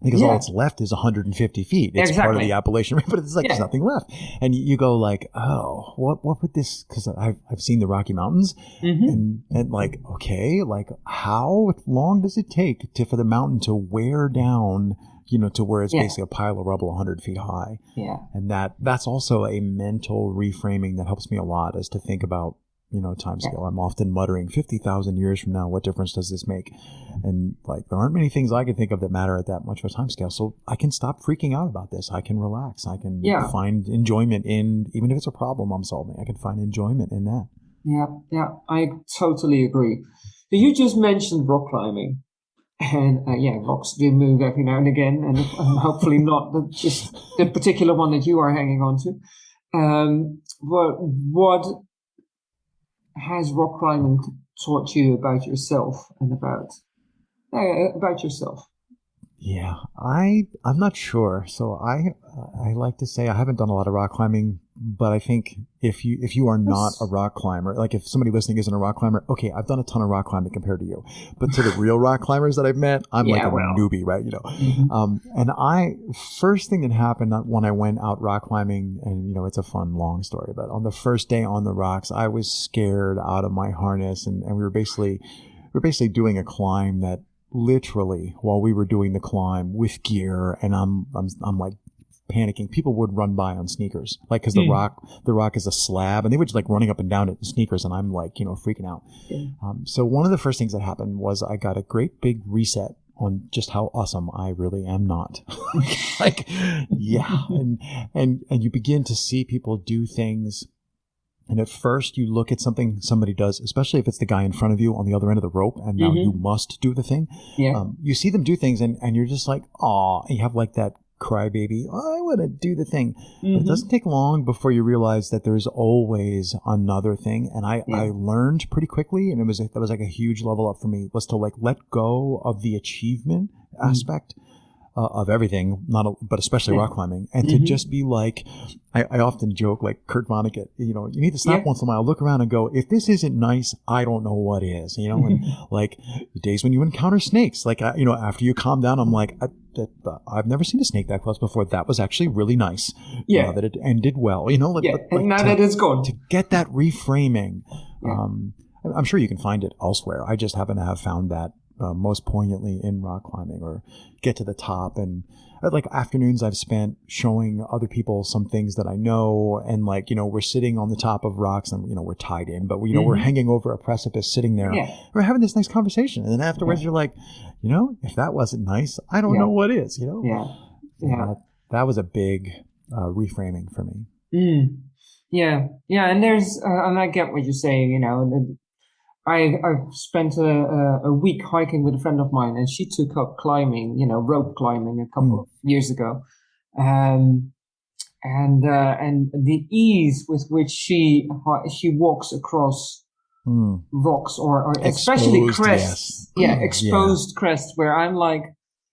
because yeah. all that's left is 150 feet. It's exactly. part of the Appalachian *laughs* but it's like yeah. there's nothing left. And you go like, oh, what what would this? Because I've I've seen the Rocky Mountains, mm-hmm. and and like okay, like how long does it take to for the mountain to wear down? You know, to where it's yeah. basically a pile of rubble 100 feet high. Yeah, and that that's also a mental reframing that helps me a lot, is to think about you know time scale. I'm often muttering, fifty thousand years from now, what difference does this make? And like there aren't many things I can think of that matter at that much of a time scale. So I can stop freaking out about this. I can relax. I can yeah. find enjoyment in even if it's a problem I'm solving. I can find enjoyment in that. Yeah, yeah, I totally agree. So you just mentioned rock climbing. And uh, yeah, rocks do move every now and again, and, and hopefully not the, just the particular one that you are hanging on to. Um, but what has rock climbing taught you about yourself and about uh, about yourself? Yeah, I I'm not sure. So I I like to say I haven't done a lot of rock climbing but I think if you if you are not a rock climber, like if somebody listening isn't a rock climber, okay, I've done a ton of rock climbing compared to you, but to the *laughs* real rock climbers that I've met, I'm yeah, like a well. newbie, right? You know, mm-hmm. um, and I first thing that happened when I went out rock climbing, and you know, it's a fun long story, but on the first day on the rocks, I was scared out of my harness, and, and we were basically we were basically doing a climb that literally while we were doing the climb with gear and I'm I'm I'm like panicking. People would run by on sneakers, like because the mm. rock, the rock is a slab, and they were just like running up and down in sneakers, and I'm like, you know, freaking out. Um, so one of the first things that happened was I got a great big reset on just how awesome I really am not. *laughs* like, yeah, *laughs* and and and you begin to see people do things. And at first, you look at something somebody does, especially if it's the guy in front of you on the other end of the rope, and now Mhm. you must do the thing. Yeah. Um, you see them do things, and, and you're just like, "Aw," you have like that crybaby, I want to do the thing. But it doesn't take long before you realize that there's always another thing. And I, Yeah. I learned pretty quickly, and it was that was like a huge level up for me, was to like let go of the achievement Mm. aspect uh, of everything, not a, but especially rock climbing, and to Mhm. just be like, I, I often joke like Kurt Vonnegut, you know, you need to stop Yeah. once in a while, look around, and go, if this isn't nice, I don't know what is, you know, and *laughs* like the days when you encounter snakes, like I, you know, after you calm down, I'm like, I, that, uh, I've never seen a snake that close before. That was actually really nice. Yeah. uh, that it ended well. You know, like, yeah. like- and now to, that it's gone. to get that reframing. Yeah. Um, I'm sure you can find it elsewhere. I just happen to have found that uh, most poignantly in rock climbing, or get to the top and uh, like afternoons I've spent showing other people some things that I know, and like you know we're sitting on the top of rocks and you know we're tied in, but we, you know we're Mhm. hanging over a precipice, sitting there. Yeah. We're having this nice conversation, and then afterwards you're like, you know, if that wasn't nice, I don't Yeah. know what is. You know, Yeah. Yeah. that, that was a big uh, reframing for me. Mm. Yeah, yeah, and there's, uh, and I get what you're saying. You know, I I've spent a, a, a week hiking with a friend of mine, and she took up climbing, you know, rope climbing a couple Mm. of years ago, um, and uh, and the ease with which she she walks across Mm. rocks or, or especially Exposed, crests. yes. Yeah, Yeah. exposed crests where I'm like,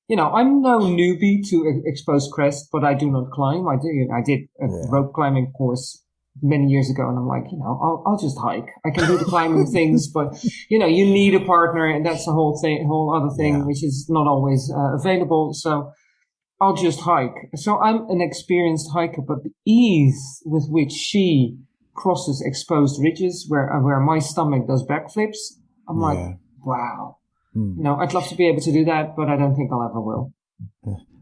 you know, I'm no newbie to exposed crests, but I do not climb. I do. I did a Yeah. rope climbing course many years ago, and I'm like, you know, I'll, I'll just hike. I can do the climbing *laughs* things, but you know, you need a partner, and that's the whole thing, whole other thing, Yeah. which is not always uh, available. So. I'll just hike. So I'm an experienced hiker, but the ease with which she crosses exposed ridges where uh, where my stomach does backflips, I'm like, wow. Mm. You know, I'd love to be able to do that, but I don't think I'll ever will.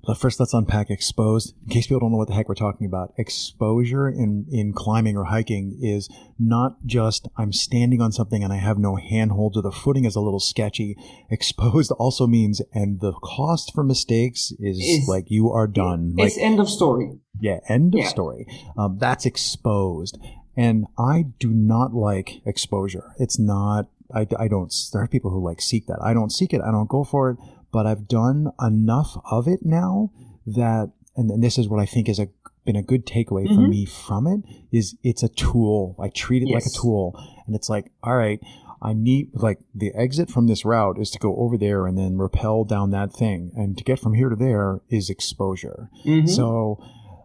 But first, let's unpack exposed. In case people don't know what the heck we're talking about, exposure in, in climbing or hiking is not just I'm standing on something and I have no handholds or the footing is a little sketchy. *laughs* Exposed also means, and the cost for mistakes is, Is- like you are done. Like, It's end of story. yeah, end of Yeah. story. Um, that's exposed. And I do not like exposure. It's not, I, I don't, there are people who like seek that. I don't seek it. I don't go for it. But I've done enough of it now that, and, and this is what I think is a, been a good takeaway for Mhm. me from it is it's a tool. I treat it like a tool. And it's like, all right, I need like the exit from this route is to go over there and then rappel down that thing. And to get from here to there is exposure. Mhm. So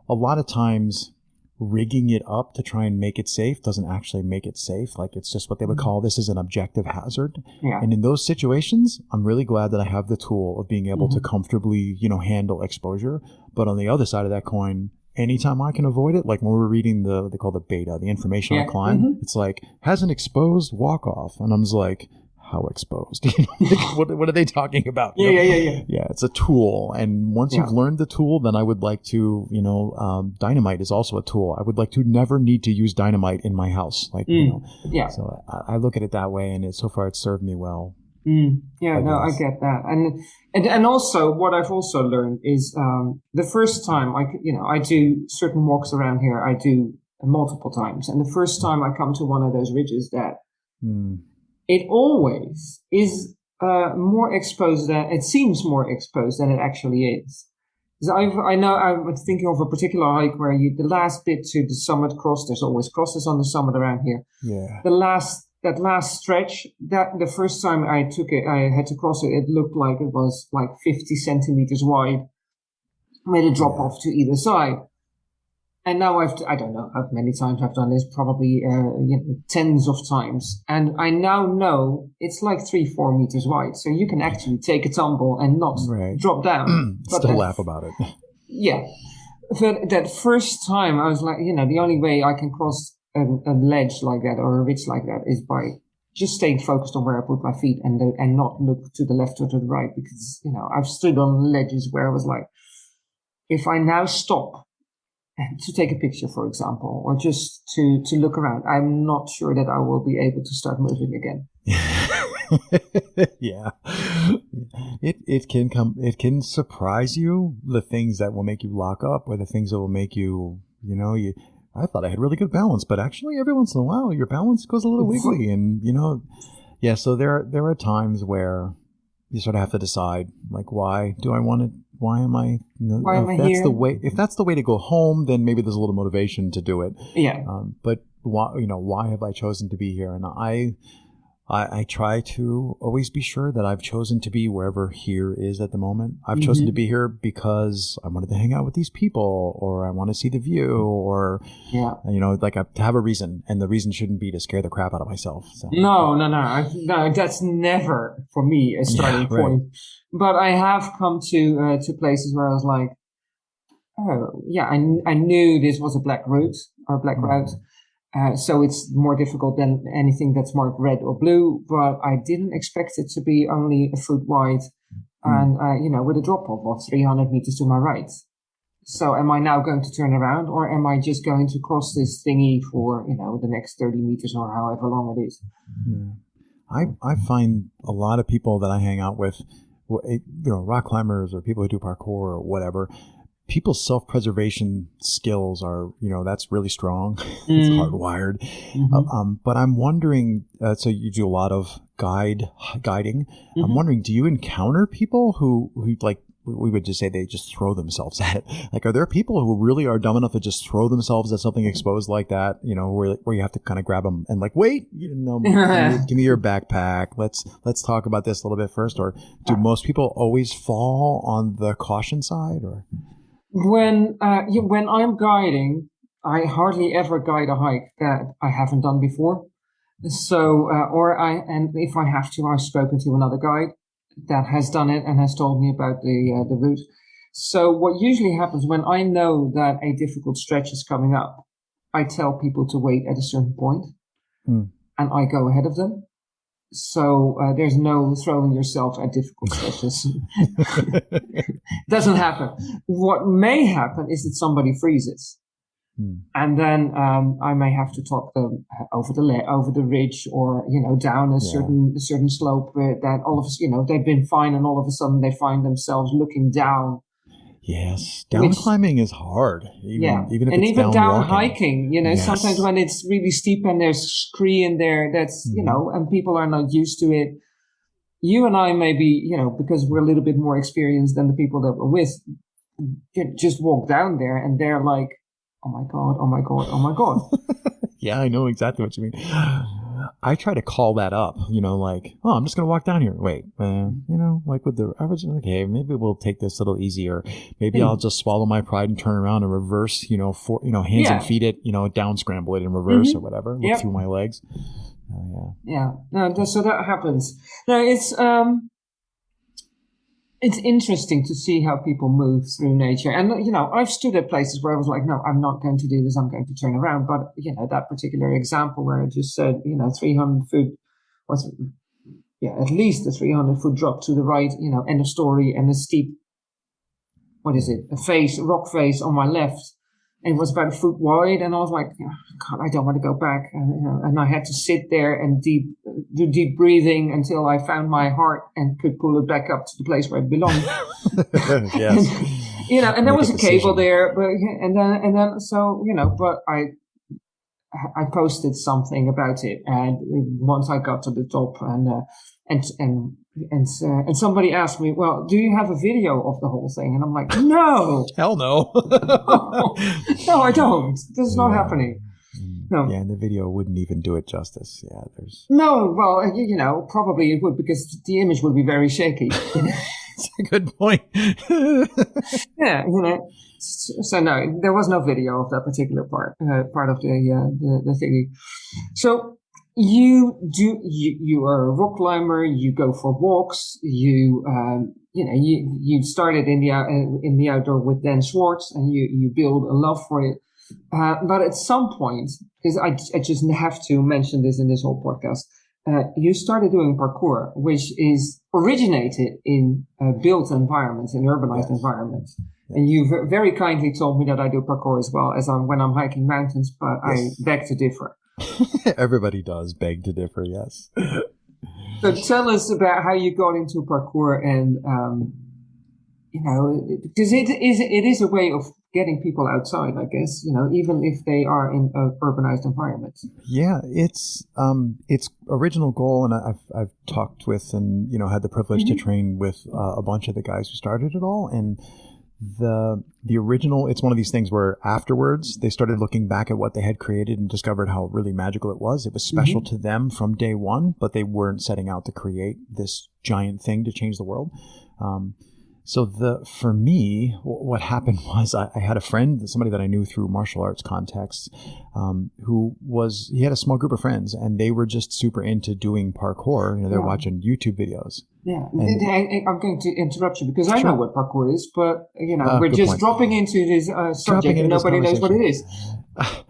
a lot of times rigging it up to try and make it safe doesn't actually make it safe. Like it's just what they would Mhm. call this is an objective hazard. yeah. And in those situations, I'm really glad that I have the tool of being able to Mhm. comfortably, you know, handle exposure. But on the other side of that coin, anytime I can avoid it, like when we're reading the they call the beta, the information on Yeah. climb, Mhm. it's like has an exposed walk off, and I'm just like, how exposed? *laughs* You what what are they talking about? You yeah, know? yeah, yeah, yeah. Yeah, it's a tool, and once you've learned the tool, then I would like to, you know, um, dynamite is also a tool. I would like to never need to use dynamite in my house, like you Mm. know. Yeah. So I, I look at it that way, and it, so far it's served me well. Mm, yeah, I no, I get that, and and and also what I've also learned is um, the first time I, you know, I do certain walks around here. I do multiple times, and the first time I come to one of those ridges, that Mm. It always is uh, more exposed than it seems more exposed than it actually is. I've, I know I'm thinking of a particular hike where you the last bit to the summit cross. There's always crosses on the summit around here Yeah. the last that last stretch that the first time i took it i had to cross it it looked like it was like 50 centimeters wide made a drop off to either side and now i've i don't know how many times i've done this probably uh, you know, tens of times and i now know it's like three four meters wide so you can actually take a tumble and not Right. drop down *clears throat* But Still that- laugh about it. *laughs* yeah. But that first time, I was like, you know, the only way I can cross a, a ledge like that or a ridge like that is by just staying focused on where I put my feet and the, and not look to the left or to the right because you know I've stood on ledges where I was like, if I now stop to take a picture, for example, or just to to look around, I'm not sure that I will be able to start moving again. *laughs* yeah. It it can come it can surprise you the things that will make you lock up or the things that will make you you know you I thought I had really good balance, but actually every once in a while your balance goes a little wiggly and you know yeah, so there there are times where you sort of have to decide like why do I want to why am I why am if I that's here? the way if that's the way to go home then maybe there's a little motivation to do it. Yeah. Um, but why you know why have I chosen to be here and I I, I try to always be sure that I've chosen to be wherever here is at the moment. I've chosen Mhm. to be here because I wanted to hang out with these people, or I want to see the view, or Yeah. you know, like I, to have a reason, and the reason shouldn't be to scare the crap out of myself. So. No, no, no, I, no. That's never for me a starting Yeah, right. point. But I have come to uh, to places where I was like, oh, yeah, I, I knew this was a black route or a black Mhm. route. Uh, so it's more difficult than anything that's marked red or blue. But I didn't expect it to be only a foot wide, Mm. and uh, you know, with a drop off of 300 meters to my right. So am I now going to turn around, or am I just going to cross this thingy for you know the next 30 meters or however long it is? Yeah. I I find a lot of people that I hang out with, eh, you know, rock climbers or people who do parkour or whatever. People's self preservation skills are, you know, that's really strong. *laughs* it's Mm. hardwired. Mhm. Uh, um, but I'm wondering. Uh, so you do a lot of guide guiding. I'm Mhm. wondering, do you encounter people who who like we would just say they just throw themselves *laughs* at it? Like, are there people who really are dumb enough to just throw themselves at something exposed like that? You know, where where you have to kind of grab them and like, wait, you didn't know, give, me, *laughs* give me your backpack. Let's let's talk about this a little bit first. Or do most people always fall on the caution side? Or When uh, yeah, when I'm guiding, I hardly ever guide a hike that I haven't done before. So, uh, or I, and if I have to, I've spoken to another guide that has done it and has told me about the uh, the route. So, what usually happens when I know that a difficult stretch is coming up, I tell people to wait at a certain point, Hmm. and I go ahead of them. So uh, there's no throwing yourself at difficult *laughs* stretches. *laughs* Doesn't happen. What may happen is that somebody freezes, Hmm. and then um, I may have to talk them over the le- over the ridge or you know down a Yeah. certain a certain slope where that all of you know they've been fine and all of a sudden they find themselves looking down. Yes, down Which- climbing is hard. Even, yeah, even if and it's even down, down, hiking, you know, Yes. sometimes when it's really steep and there's scree in there, that's you Mhm. know, and people are not used to it. You and I maybe, you know, because we're a little bit more experienced than the people that we're with, ju- just walk down there and they're like, "Oh my god, oh my god, oh my god." *laughs* Yeah, I know exactly what you mean. I try to call that up, you know, like, oh, I'm just going to walk down here. Wait, uh, you know, like with the, I was like, okay, maybe we'll take this a little easier. Maybe Hmm. I'll just swallow my pride and turn around and reverse, you know, for, you know, hands and Yeah. feet it, you know, down scramble it in reverse Mhm. or whatever, look Yep. through my legs. Oh, Yeah, no, so that happens. No, it's um, it's interesting to see how people move through nature. And you know, I've stood at places where I was like, no, I'm not going to do this. I'm going to turn around. But you know, that particular example where I just said, you know, 300 foot, it? yeah, at least a 300 foot drop to the right. You know, end a story, and a steep. What is it? A face, rock face on my left. And it was about a foot wide, and I was like, God, I don't want to go back. And, you know, and I had to sit there and deep, do deep breathing until I found my heart and could pull it back up to the place where it belonged. *laughs* *laughs* yes. you know, and there Make was a a cable there, but and then and then so you know, but I I posted something about it, and once I got to the top, and uh, and and and uh, and somebody asked me, well, do you have a video of the whole thing? And I'm like, no, *laughs* Hell no. *laughs* no, I don't. This is not Yeah. happening. No. Yeah, and the video wouldn't even do it justice. Yeah, there's No, well, you, you know, probably it would because the image would be very shaky. *laughs* it's a good point. yeah, you know. So no, there was no video of that particular part, uh, part of the, uh, the the thingy. So you do you you are a rock climber. You go for walks. You um, you know you you started in the uh, in the outdoor with Dan Schwartz, and you you build a love for it. Uh, but at some point, because I, I just have to mention this in this whole podcast, uh, you started doing parkour, which is originated in uh, built environments, in urbanized environments. And you ve- very kindly told me that I do parkour as well as I'm when I'm hiking mountains, but Yes. I beg to differ. *laughs* Everybody does beg to differ, yes. so tell us about how you got into parkour and um, you know because it is it is a way of getting people outside i guess you know even if they are in uh, urbanized environments yeah it's um its original goal and i've i've talked with and you know had the privilege mm-hmm. to train with uh, a bunch of the guys who started it all and the the original it's one of these things where afterwards they started looking back at what they had created and discovered how really magical it was it was special mm-hmm. to them from day one but they weren't setting out to create this giant thing to change the world um, so the for me, what happened *laughs* was I, I, had a friend, somebody that I knew through martial arts contexts, um, who was he had a small group of friends, and they were just super into doing parkour. You know, they're yeah. watching YouTube videos. Yeah, and, I, am going to interrupt you because I sure. know what parkour is, but you know uh, we're just point. dropping into this uh, subject, and nobody knows what it is. *laughs*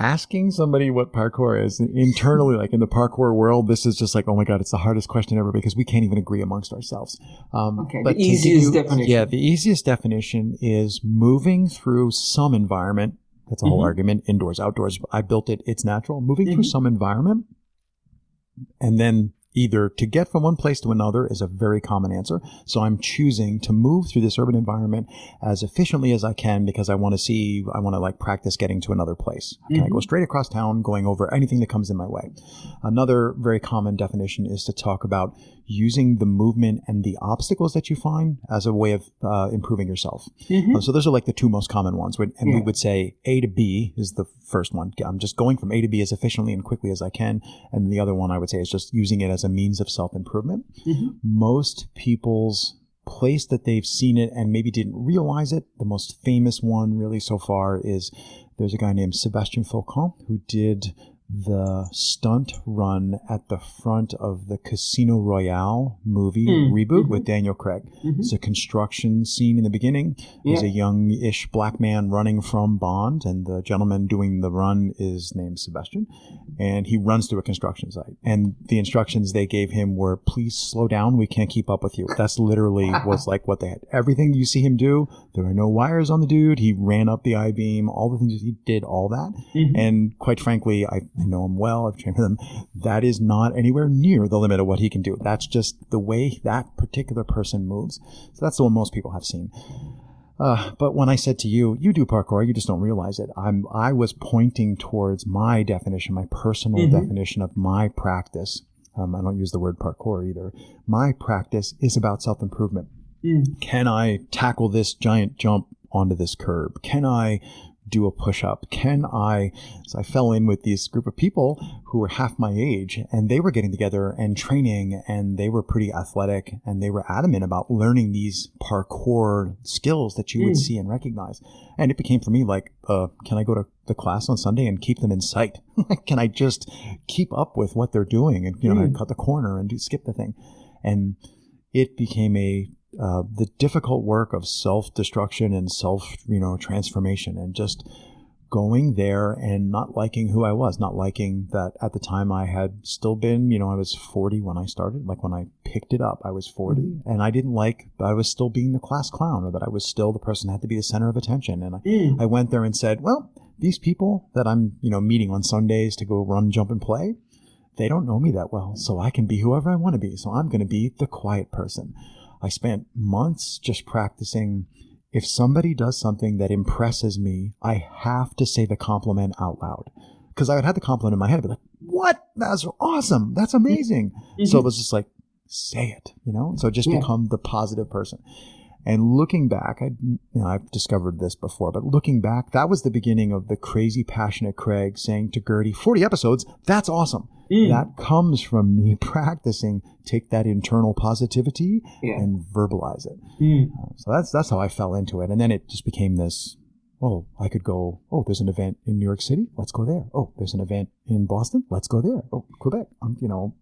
asking somebody what parkour is internally, like in the parkour world, this is just like, oh my god, it's the hardest question ever because we can't even agree amongst ourselves. Um, okay, the easiest you, definition. Yeah, the easiest definition is moving through some environment. That's a whole mm-hmm. argument. Indoors, outdoors. I built it. It's natural. Moving mm-hmm. through some environment, and then either to get from one place to another is a very common answer. So I'm choosing to move through this urban environment as efficiently as I can because I want to see, I want to like practice getting to another place. Can mm-hmm. I go mm-hmm. straight across town, going over anything that comes in my way? Another very common definition is to talk about using the movement and the obstacles that you find as a way of uh, improving yourself. Mm-hmm. Uh, so those are like the two most common ones. And yeah. we would say A to B is the first one. I'm just going from A to B as efficiently and quickly as I can. And the other one I would say is just using it as a means of self improvement. Mm-hmm. Most people's place that they've seen it and maybe didn't realize it, the most famous one really so far is there's a guy named Sebastian Foucan who did the stunt run at the front of the Casino Royale movie mm. reboot mm-hmm. with Daniel Craig. Mm-hmm. It's a construction scene in the beginning. Yeah. A young-ish black man running from Bond, and the gentleman doing the run is named Sebastian, and he runs through a construction site. And the instructions they gave him were, "Please slow down. We can't keep up with you." That's literally *laughs* was like what they had. Everything you see him do, there are no wires on the dude. He ran up the I beam. All the things he did, all that. Mm-hmm. And quite frankly, I I know him well. I've trained with him. That is not anywhere near the limit of what he can do. That's just the way that particular person moves. So that's the one most people have seen. Uh, but when I said to you, you do parkour, you just don't realize it. I'm, I was pointing towards my definition, my personal mm-hmm. definition of my practice. Um, I don't use the word parkour either. My practice is about self improvement. Mm. Can I tackle this giant jump onto this curb? Can I do a push up? Can I? So I fell in with this group of people who were half my age and they were getting together and training and they were pretty athletic and they were adamant about learning these parkour skills that you would mm. see and recognize. And it became for me like, uh, can I go to the class on Sunday and keep them in sight? *laughs* can I just keep up with what they're doing and, you know, mm. cut the corner and do, skip the thing? And it became a uh, the difficult work of self destruction and self you know transformation and just going there and not liking who I was, not liking that at the time I had still been, you know, I was 40 when I started. Like when I picked it up, I was 40 mm. and I didn't like that I was still being the class clown or that I was still the person that had to be the center of attention. And mm. I, I went there and said, well, these people that I'm, you know, meeting on Sundays to go run, jump and play, they don't know me that well. So I can be whoever I want to be. So I'm going to be the quiet person. I spent months just practicing. If somebody does something that impresses me, I have to say the compliment out loud. Because I would have the compliment in my head, I'd be like, what? That's awesome. That's amazing. Mm-hmm. So it was just like, say it, you know? So just yeah. become the positive person. And looking back, I, you know, I've discovered this before, but looking back, that was the beginning of the crazy passionate Craig saying to Gertie, 40 episodes, that's awesome. Mm. That comes from me *laughs* practicing, take that internal positivity yeah. and verbalize it. Mm. Uh, so that's, that's how I fell into it. And then it just became this, oh, I could go, oh, there's an event in New York City. Let's go there. Oh, there's an event in Boston. Let's go there. Oh, Quebec. I'm, you know,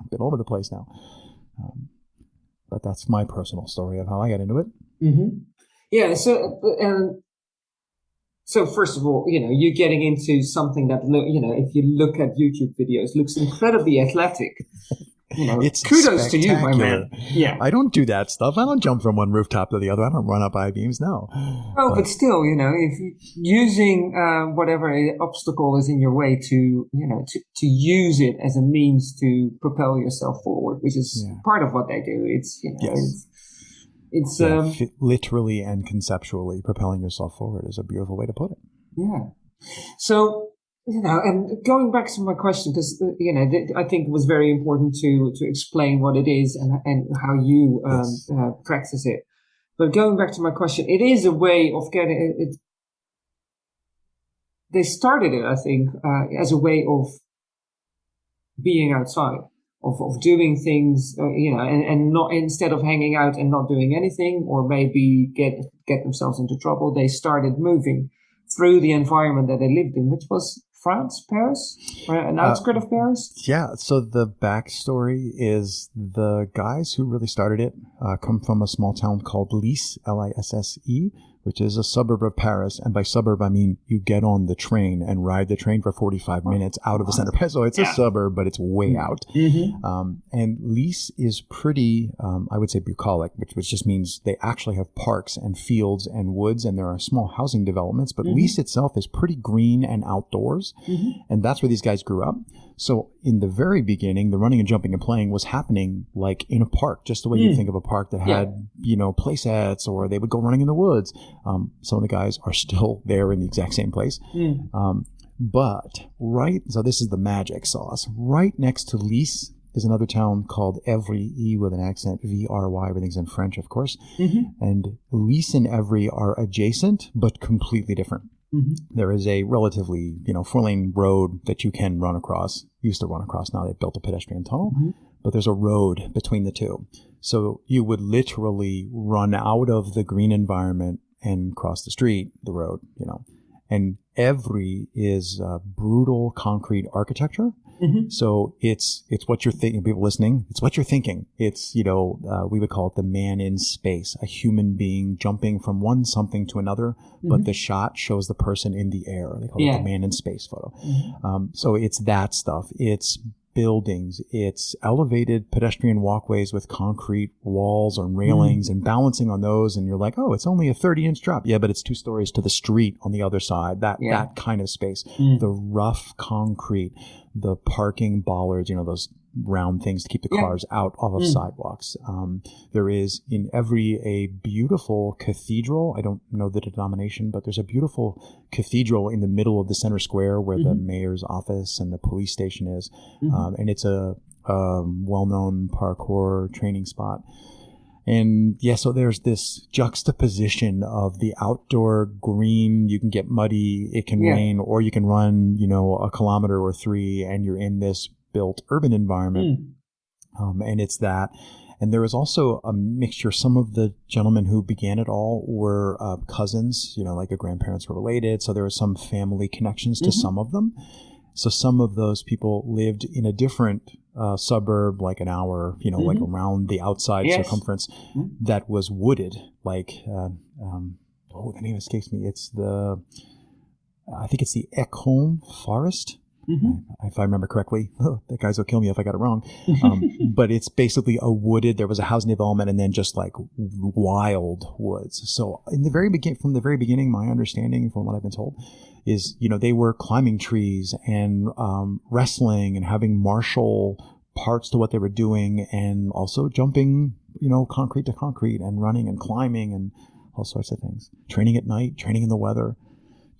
I've been all over the place now. Um, but that's my personal story of how I got into it. Mm-hmm. Yeah. So, so first of all, you know, you're getting into something that, you know, if you look at YouTube videos, looks incredibly athletic. You know, It's kudos to you, my man. Yeah. I don't do that stuff. I don't jump from one rooftop to the other. I don't run up I beams. No. Oh, but still, you know, if using uh, whatever obstacle is in your way to, you know, to, to use it as a means to propel yourself forward, which is Yeah. part of what they do. It's, you know, Yes. it's, it's Yeah, um, fi- literally and conceptually propelling yourself forward is a beautiful way to put it. Yeah. So, you know, and going back to my question, because, you know, th- I think it was very important to, to explain what it is and, and how you um, Yes. uh, practice it. But going back to my question, it is a way of getting it. it they started it, I think, uh, as a way of being outside, of, of doing things, uh, you know, and, and not instead of hanging out and not doing anything, or maybe get get themselves into trouble, they started moving through the environment that they lived in, which was France, Paris, or an Uh, of Paris. Yeah. So the backstory is the guys who really started it uh, come from a small town called Lisse, L I S S E, which is a suburb of Paris. And by suburb, I mean you get on the train and ride the train for 45 minutes out of the center. So it's Yeah. a suburb, but it's way out. Mm-hmm. Um, and Lisse is pretty, um, I would say, bucolic, which, which just means they actually have parks and fields and woods, and there are small housing developments. But Mhm. Lisse itself is pretty green and outdoors, Mm-hmm. and that's where these guys grew up. So in the very beginning, the running and jumping and playing was happening like in a park, just the way you Mm. think of a park that Yeah. had, you know, play sets, or they would go running in the woods. Um, some of the guys are still *laughs* there in the exact same place. Mm. Um, but right, so this is the magic sauce. Right next to Lisse is another town called Evry, E with an accent, V R Y. Everything's in French, of course. Mm-hmm. And Lisse and Evry are adjacent, but completely different. Mm-hmm. There is a relatively, you know, four lane road that you can run across. Used to run across. Now they've built a pedestrian tunnel, Mhm. but there's a road between the two. So you would literally run out of the green environment and cross the street, the road, you know. And Evry is uh, brutal concrete architecture. Mm-hmm. So it's it's what you're thinking. People listening, it's what you're thinking. It's you know uh, we would call it the man in space, a human being jumping from one something to another, but Mhm. the shot shows the person in the air. They call it Yeah. the man in space photo. Mm-hmm. Um, so it's that stuff. It's buildings. It's elevated pedestrian walkways with concrete walls and railings and balancing on those. And you're like, oh, it's only a 30 inch drop. Yeah, but it's two stories to the street on the other side. That Yeah. that kind of space. Mm. The rough concrete, the parking bollards. You know those round things to keep the Yeah. cars out off of Mm. sidewalks. Um, there is in Evry a beautiful cathedral. I don't know the denomination, but there's a beautiful cathedral in the middle of the center square where the Mhm. mayor's office and the police station is, Mhm. um, and it's a, um well-known parkour training spot. And yeah, so there's this juxtaposition of the outdoor green. You can get muddy, it can Yeah. rain, or you can run, you know, a kilometer or three, and you're in this built urban environment Mm. um, and it's that. And there was also a mixture. Some of the gentlemen who began it all were uh, cousins, you know, like the grandparents were related. So there was some family connections to Mhm. some of them. So some of those people lived in a different uh, suburb, like an hour, you know, like Mhm. around the outside Yes. circumference Mhm. that was wooded. Like, uh, um, oh, the name escapes me. It's the, I think it's the Ekholm Forest Mhm. if I remember correctly. *laughs* the guys will kill me if I got it wrong. *laughs* Um, but it's basically a wooded. There was a housing development, and then just like wild woods. So in the very begin, from the very beginning, my understanding, from what I've been told, is you know they were climbing trees and um, wrestling and having martial parts to what they were doing, and also jumping, you know, concrete to concrete and running and climbing and all sorts of things. Training at night, training in the weather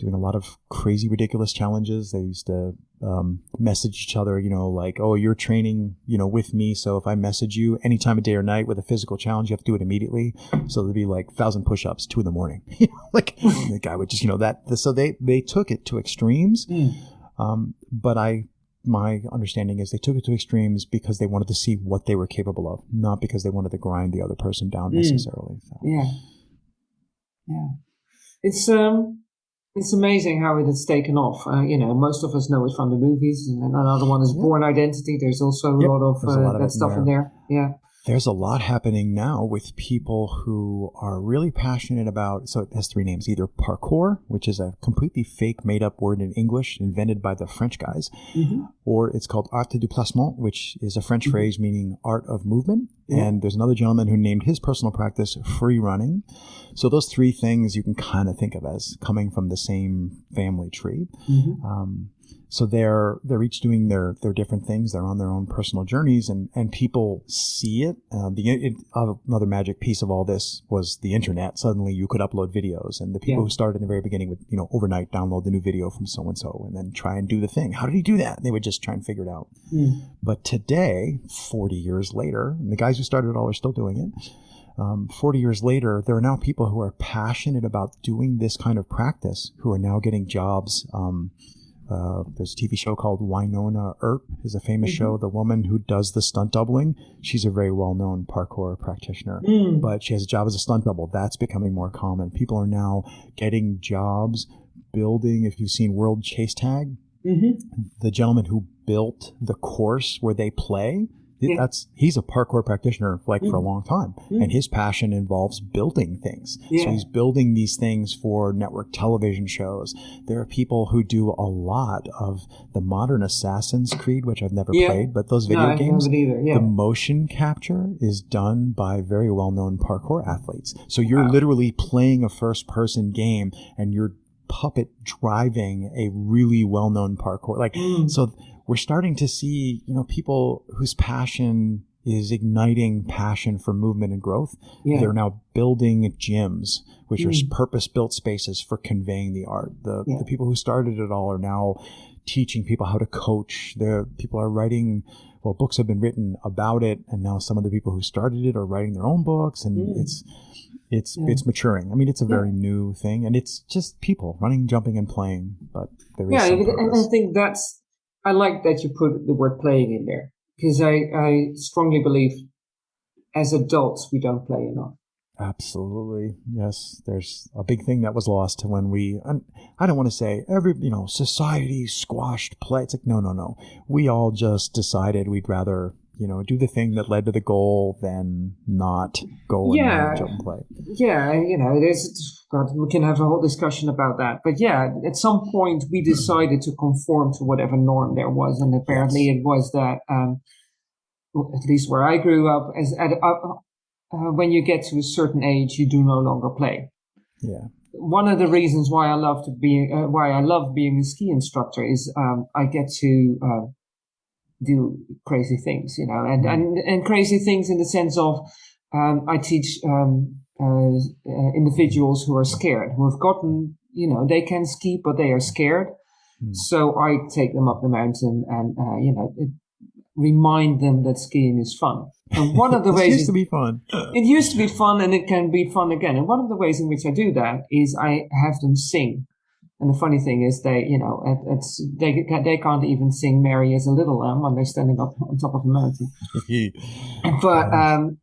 doing a lot of crazy, ridiculous challenges. They used to um, message each other, you know, like, "Oh, you're training, you know, with me. So if I message you any time of day or night with a physical challenge, you have to do it immediately." So there'd be like thousand push-ups, two in the morning. *laughs* Like the guy would just, you know, that. So they they took it to extremes. Mm. Um, but I, my understanding is they took it to extremes because they wanted to see what they were capable of, not because they wanted to grind the other person down Mm. necessarily. So. Yeah. Yeah. It's um it's amazing how it has taken off. Uh, you know, most of us know it from the movies, and another one is Yeah. Bourne Identity. There's also a Yep, lot of there's a uh, lot of that in stuff in there. there. Yeah. There's a lot happening now with people who are really passionate about. So it has three names: either parkour, which is a completely fake, made-up word in English invented by the French guys, mm-hmm. or it's called art du placement, which is a French mm-hmm. phrase meaning art of movement. Mm-hmm. And there's another gentleman who named his personal practice free running. So those three things you can kind of think of as coming from the same family tree. Mm-hmm. Um, so they're they're each doing their their different things. They're on their own personal journeys, and and people see it. Um, the it, uh, another magic piece of all this was the internet. Suddenly, you could upload videos, and the people yeah. who started in the very beginning would you know overnight download the new video from so and so, and then try and do the thing. How did he do that? And they would just try and figure it out. Mm. But today, forty years later, and the guys who started it all are still doing it. Um, 40 years later, there are now people who are passionate about doing this kind of practice who are now getting jobs um, uh, there's a TV show called Wynonna Earp is a famous mm-hmm. show. The woman who does the stunt doubling, she's a very well known parkour practitioner, mm. but she has a job as a stunt double. That's becoming more common. People are now getting jobs building. If you've seen World Chase Tag, mm-hmm. the gentleman who built the course where they play yeah. That's he's a parkour practitioner like mm. for a mm. long time, mm. and his passion involves building things. Yeah. So he's building these things for network television shows. There are people who do a lot of the modern Assassin's Creed, which I've never yeah. played, but those video no, games, yeah. the motion capture is done by very well-known parkour athletes. So you're wow. literally playing a first-person game, and you're puppet driving a really well-known parkour like mm. so we're starting to see, you know, people whose passion is igniting passion for movement and growth. Yeah. They're now building gyms, which mm. are purpose-built spaces for conveying the art. The, yeah. the people who started it all are now teaching people how to coach. The people are writing. Well, books have been written about it, and now some of the people who started it are writing their own books, and mm. it's it's yeah. it's maturing. I mean, it's a very new thing, and it's just people running, jumping, and playing. But there is yeah, and I think that's I like that you put the word playing in there because I, I strongly believe as adults we don't play enough. Absolutely. Yes. There's a big thing that was lost when we, I don't want to say every, you know, society squashed play. It's like, no, no, no. We all just decided we'd rather you know, do the thing that led to the goal then not go yeah. and jump and play. Yeah, you know, there's God, we can have a whole discussion about that. But yeah, at some point we decided to conform to whatever norm there was, and apparently yes. it was that, um, at least where I grew up, as at, uh, uh, when you get to a certain age, you do no longer play. Yeah. One of the reasons why I love to be, uh, why I love being a ski instructor is um, I get to uh, do crazy things, you know, and, and, and crazy things in the sense of, um, I teach, um, uh, uh, individuals who are scared, who have gotten, you know, they can ski, but they are scared. Mm. So I take them up the mountain and, uh, you know, it, remind them that skiing is fun. And one of the ways *laughs* it used to be fun. *laughs* it used to be fun, and it can be fun again. And one of the ways in which I do that is I have them sing. And the funny thing is, they, you know, it, it's they they can't even sing "Mary as a Little Lamb" when they're standing up on top of a mountain. *laughs* but um,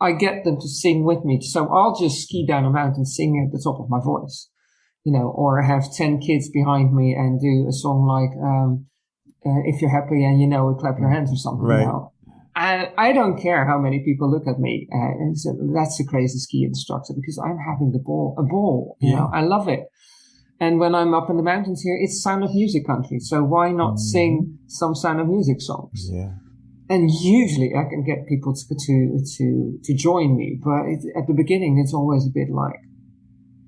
I get them to sing with me, so I'll just ski down a mountain singing at the top of my voice, you know, or have ten kids behind me and do a song like um, uh, "If You're Happy and You Know It, Clap Your Hands" or something. Right. You know? I don't care how many people look at me uh, and say, "That's a crazy ski instructor," because I'm having the ball, a ball. You yeah. know, I love it. And when I'm up in the mountains here, it's Sound of Music country. So why not mm. sing some Sound of Music songs? Yeah. And usually I can get people to to to, to join me, but it, at the beginning it's always a bit like,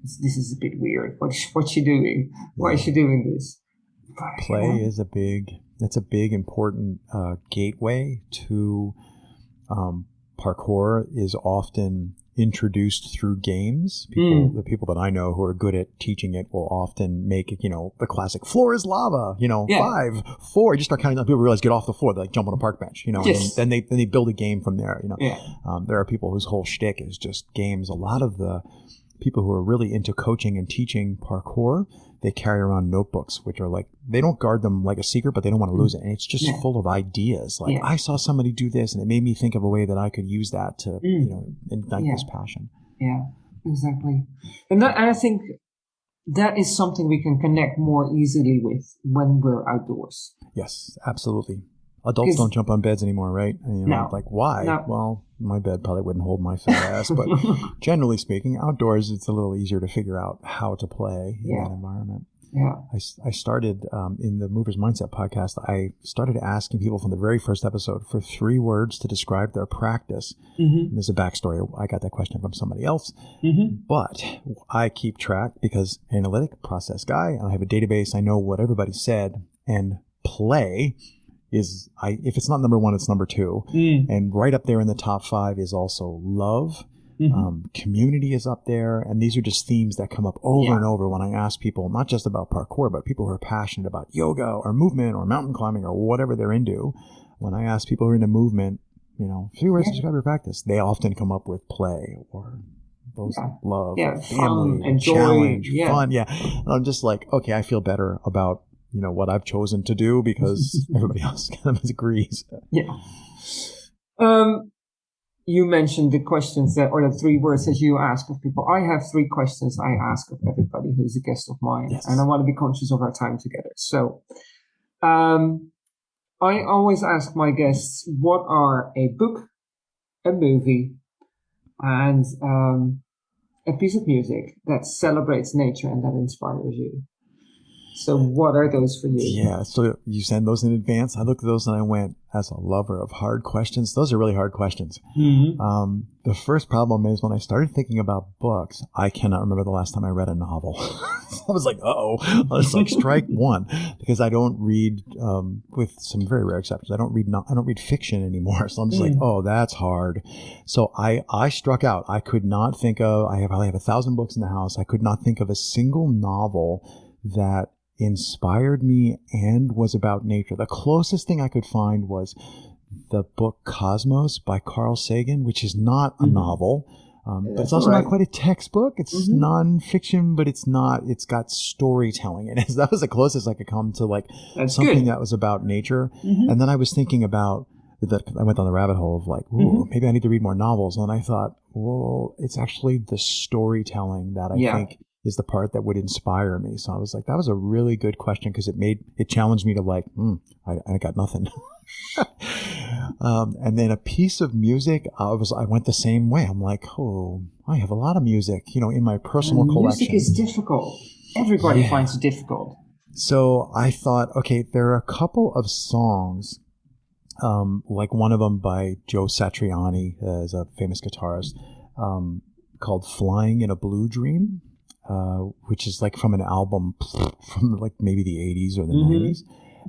this is a bit weird. What *laughs* what's she doing? Why is she doing this? But, Play you know, is a big. That's a big important uh, gateway to um, parkour. Is often introduced through games. People, mm. the people that I know who are good at teaching it will often make you know the classic floor is lava. You know, yeah. five, four. You just start counting. On people realize get off the floor. They like jump on a park bench. You know, yes. and then they then they build a game from there. You know, yeah. um, there are people whose whole shtick is just games. A lot of the people who are really into coaching and teaching parkour they carry around notebooks, which are like they don't guard them like a secret, but they don't want to lose it, and it's just yeah. full of ideas. Like yeah. I saw somebody do this, and it made me think of a way that I could use that to mm. you know ignite yeah. this passion. Yeah, exactly, and that, and I think that is something we can connect more easily with when we're outdoors. Yes, absolutely. Adults don't jump on beds anymore, right? You know, No. Like why? No. Well, my bed probably wouldn't hold my fat ass, but *laughs* generally speaking, outdoors it's a little easier to figure out how to play in Yeah. that environment. yeah. I, I started um, in the Movers Mindset podcast. I started asking people from the very first episode for three words to describe their practice. Mm-hmm. There's a backstory. I got that question from somebody else, Mm-hmm. but I keep track because analytic process guy, I have a database. I know what everybody said, and play is I if it's not number one, it's number two, Mm. and right up there in the top five is also love. Mhm. Um, community is up there, and these are just themes that come up over Yeah. and over when I ask people, not just about parkour, but people who are passionate about yoga or movement or mountain climbing or whatever they're into. When I ask people who are into movement, you know, three words to describe your practice, they often come up with play or those Yeah. love, Yeah, or fun family, and joy, challenge, yeah. fun. Yeah, and I'm just like, okay, I feel better about you know what I've chosen to do because *laughs* everybody else kind of agrees. Yeah. Um, you mentioned the questions that, or the three words that you ask of people. I have three questions I ask of everybody who's a guest of mine, Yes. and I want to be conscious of our time together. So, um, I always ask my guests what are a book, a movie, and um, a piece of music that celebrates nature and that inspires you. So, what are those for you? Yeah, so you send those in advance. I looked at those and I went, as a lover of hard questions, those are really hard questions. Mhm. Um, the first problem is when I started thinking about books, I cannot remember the last time I read a novel. *laughs* I was like, uh oh. it's like, strike *laughs* one, because I don't read, um, with some very rare exceptions, I don't read, no- I don't read fiction anymore. So I'm just like, Mm. oh, that's hard. So I, I struck out. I could not think of, I have, probably have a thousand books in the house. I could not think of a single novel that inspired me and was about nature. The closest thing I could find was the book Cosmos by Carl Sagan, which is not a Mhm. novel. Um, but it's also all not quite a textbook. It's Mhm. nonfiction, but it's not. It's got storytelling in it. *laughs* That was the closest I could come to like That's something good. that was about nature. Mhm. And then I was thinking about that. I went down the rabbit hole of like, ooh, Mhm. maybe I need to read more novels. And I thought, well, it's actually the storytelling that I Yeah. think is the part that would inspire me. So I was like, that was a really good question because it made it challenged me to like, hmm, I, I got nothing. *laughs* um, and then a piece of music, I was I went the same way. I'm like, oh, I have a lot of music, you know, in my personal And collection. Music is difficult. Everybody Yeah. finds it difficult. So I thought, okay, there are a couple of songs, um, like one of them by Joe Satriani, uh, is a famous guitarist, um, called "Flying in a Blue Dream," uh, which is like from an album *laughs* from like maybe the '80s or the Mhm. '90s,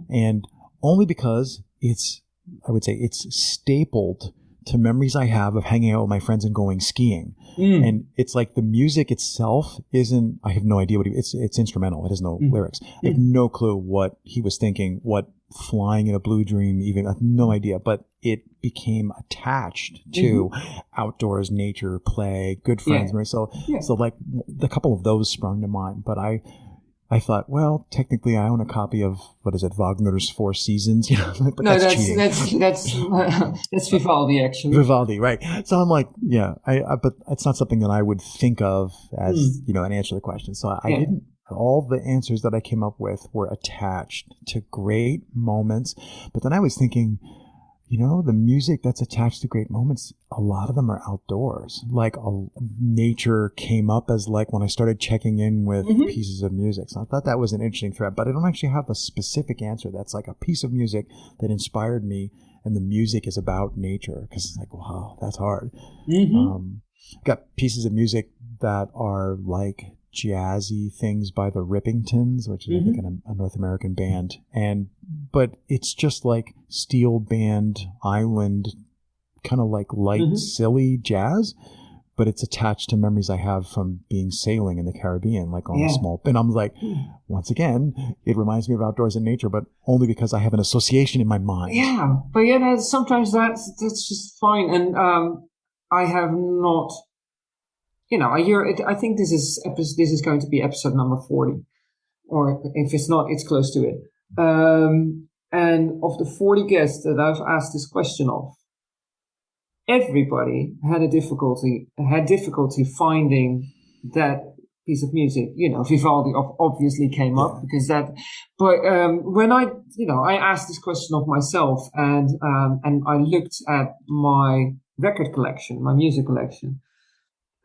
and only because it's, I would say, it's stapled to memories I have of hanging out with my friends and going skiing Mm. and it's like the music itself isn't i have no idea what he, it's it's instrumental it has no Mm. lyrics i have no clue what he was thinking what flying in a blue dream even i have no idea but it became attached to outdoors nature play good friends right? so Yeah. so like the couple of those sprung to mind but i I thought, well, technically, I own a copy of what is it, Wagner's Four Seasons, *laughs* you know, but no, that's, that's that's that's *laughs* that's Vivaldi actually. Vivaldi, right? So I'm like, yeah, I, I but it's not something that I would think of as Hmm. you know an answer to the question. So I, I didn't. All the answers that I came up with were attached to great moments, but then I was thinking, you know, the music that's attached to great moments, a lot of them are outdoors. Like a, nature came up as like when I started checking in with Mhm. pieces of music. So I thought that was an interesting thread, but I don't actually have a specific answer that's like a piece of music that inspired me and the music is about nature because it's like, wow, that's hard. Mhm. Um, got pieces of music that are like jazzy things by the Rippingtons, which is I think Mm-hmm. a, a North American band, and but it's just like steel band island, kind of like light, Mhm. silly jazz. But it's attached to memories I have from being sailing in the Caribbean, like on Yeah. a small. And I'm like, once again, it reminds me of outdoors and nature, but only because I have an association in my mind. Yeah, but yeah, sometimes that's that's just fine. And um, I have not, you know, I hear it. I think this is episode, this is going to be episode number forty, or if it's not, it's close to it. Um, and of the forty guests that I've asked this question of, everybody had a difficulty had difficulty finding that piece of music. You know, Vivaldi obviously came up yeah. because that. But um, when I, you know, I asked this question of myself, and um, and I looked at my record collection, my music collection,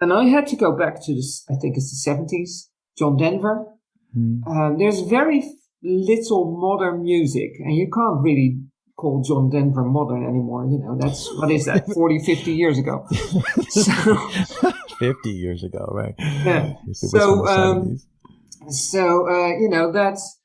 and I had to go back to this. I think it's the seventies. John Denver. Mm. Um, there's very little modern music, and you can't really call John Denver modern anymore. You know, that's what is that, *laughs* 40, 50 years ago. so, *laughs* 50 years ago, right? Yeah. So, um, so uh, you know, that's,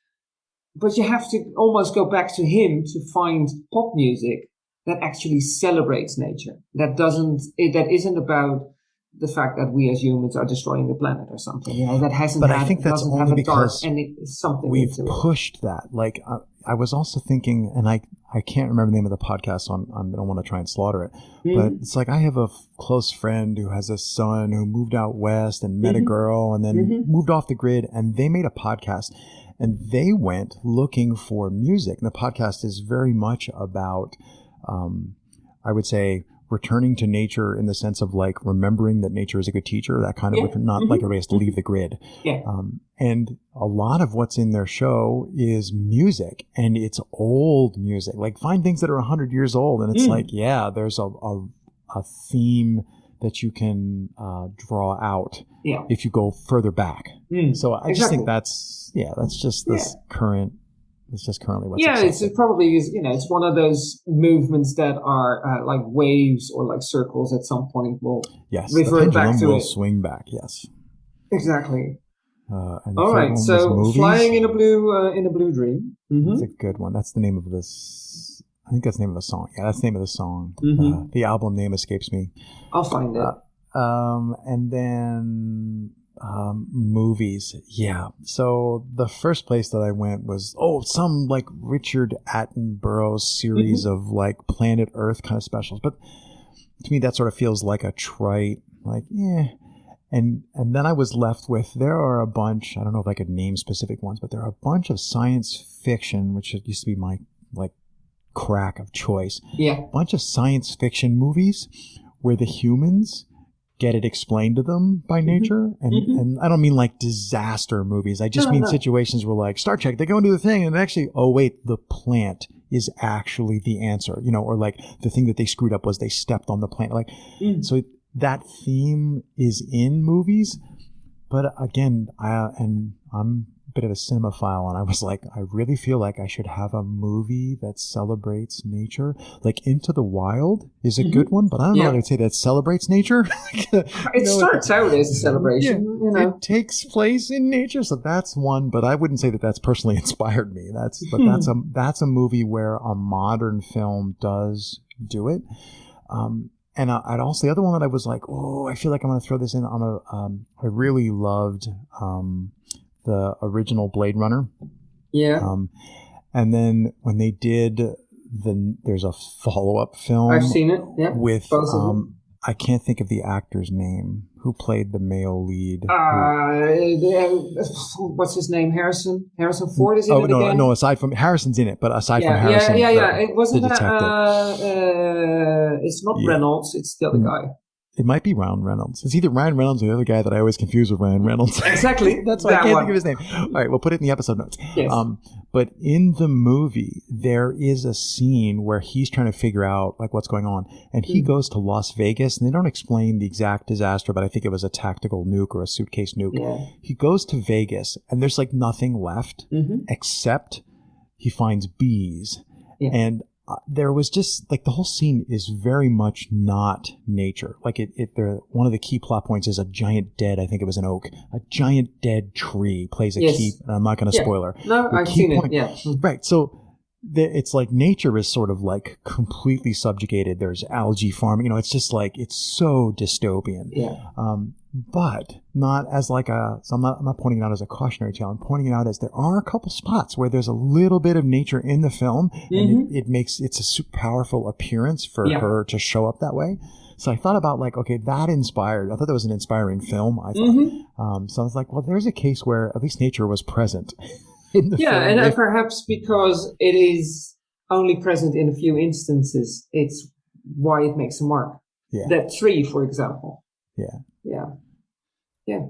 but you have to almost go back to him to find pop music that actually celebrates nature. That doesn't, it, that isn't about the fact that we as humans are destroying the planet or something. You know, that hasn't. But had, I think that's only because something we've pushed that. Like uh, I was also thinking, and I I can't remember the name of the podcast, so I'm, I'm I don't want to try and slaughter it. Mm-hmm. But it's like I have a f- close friend who has a son who moved out west and met mm-hmm. a girl and then mm-hmm. moved off the grid, and they made a podcast, and they went looking for music. And the podcast is very much about, um, I would say, returning to nature in the sense of like remembering that nature is a good teacher, that kind of, yeah. not mm-hmm. like everybody has to leave the grid. Yeah. Um, and a lot of what's in their show is music and it's old music. Like find things that are 100 years old and it's mm. like, yeah, there's a, a, a theme that you can uh, draw out yeah. if you go further back. Mm. So I exactly. just think that's, yeah, that's just this yeah. current it's just currently what's yeah. It's probably is, you know it's one of those movements that are uh, like waves or like circles. At some point, will yes, revert back to will it. swing back. Yes, exactly. Uh, All right, so flying in a blue uh, in a blue dream. Mm-hmm. That's a good one. That's the name of this. I think that's the name of the song. Yeah, that's the name of the song. Mm-hmm. Uh, the album name escapes me. I'll find it. Uh, um, and then um, movies. Yeah. So the first place that I went was oh some like Richard Attenborough series mm-hmm. of like Planet Earth kind of specials. But to me, that sort of feels like a trite like yeah. And and then I was left with there are a bunch. I don't know if I could name specific ones, but there are a bunch of science fiction, which used to be my like crack of choice. Yeah. A bunch of science fiction movies where the humans get it explained to them by mm-hmm. nature. And mm-hmm. and I don't mean like disaster movies. I just no, mean no. situations where like Star Trek, they go and do the thing and actually, oh wait, the plant is actually the answer, you know, or like the thing that they screwed up was they stepped on the plant. Like, mm. so that theme is in movies. But again, I, and I'm bit of a cinemaphile and I was like, I really feel like I should have a movie that celebrates nature. Like Into the Wild is a mm-hmm. good one, but I don't yeah. know how to say that celebrates nature. *laughs* it know, starts it, out as a celebration. Yeah, you know? It takes place in nature, so that's one. But I wouldn't say that that's personally *laughs* inspired me. That's but hmm. that's a that's a movie where a modern film does do it. Um, and I, would also the other one that I was like, oh, I feel like I'm going to throw this in. I'm a, um, I really loved um, the original Blade Runner. Yeah. Um, and then when they did the, there's a follow up film. I've seen it. Yeah. With um, I can't think of the actor's name who played the male lead. Uh, what's his name? Harrison. Harrison Ford is in oh, it no, again? no. Aside from Harrison's in it, but aside yeah, from Harrison, yeah, yeah, yeah. It wasn't that. Uh, uh, it's not yeah. Reynolds. It's the other mm. guy. It might be Ryan Reynolds. It's either Ryan Reynolds or the other guy that I always confuse with Ryan Reynolds. *laughs* Exactly. That's why that I can't one. think of his name. All right, we'll put it in the episode notes. Yes. Um, but in the movie, there is a scene where he's trying to figure out like what's going on, and he mm. goes to Las Vegas, and they don't explain the exact disaster, but I think it was a tactical nuke or a suitcase nuke. Yeah. He goes to Vegas, and there's like nothing left mm-hmm. except he finds bees. Yeah. And uh, there was just like the whole scene is very much not nature. Like it, it there, one of the key plot points is a giant dead, I think it was an oak, a giant dead tree plays a yes. key. I'm not going to yeah. spoiler. No, the I've seen point, it. Yeah. Right. So the, it's like nature is sort of like completely subjugated. There's algae farming. You know, it's just like it's so dystopian. Yeah. Um, but not as like a. So I'm not. I'm not pointing it out as a cautionary tale. I'm pointing it out as there are a couple spots where there's a little bit of nature in the film, mm-hmm. and it, mm-hmm. it, makes it's a super powerful appearance for yeah. her to show up that way. So I thought about like, okay, that inspired. I thought that was an inspiring film. I thought. Mm-hmm. Um, so I was like, well, there's a case where at least nature was present. *laughs* yeah, and if, perhaps because it is only present in a few instances, it's why it makes a mark. Yeah. That tree, for example. Yeah. Yeah. Yeah.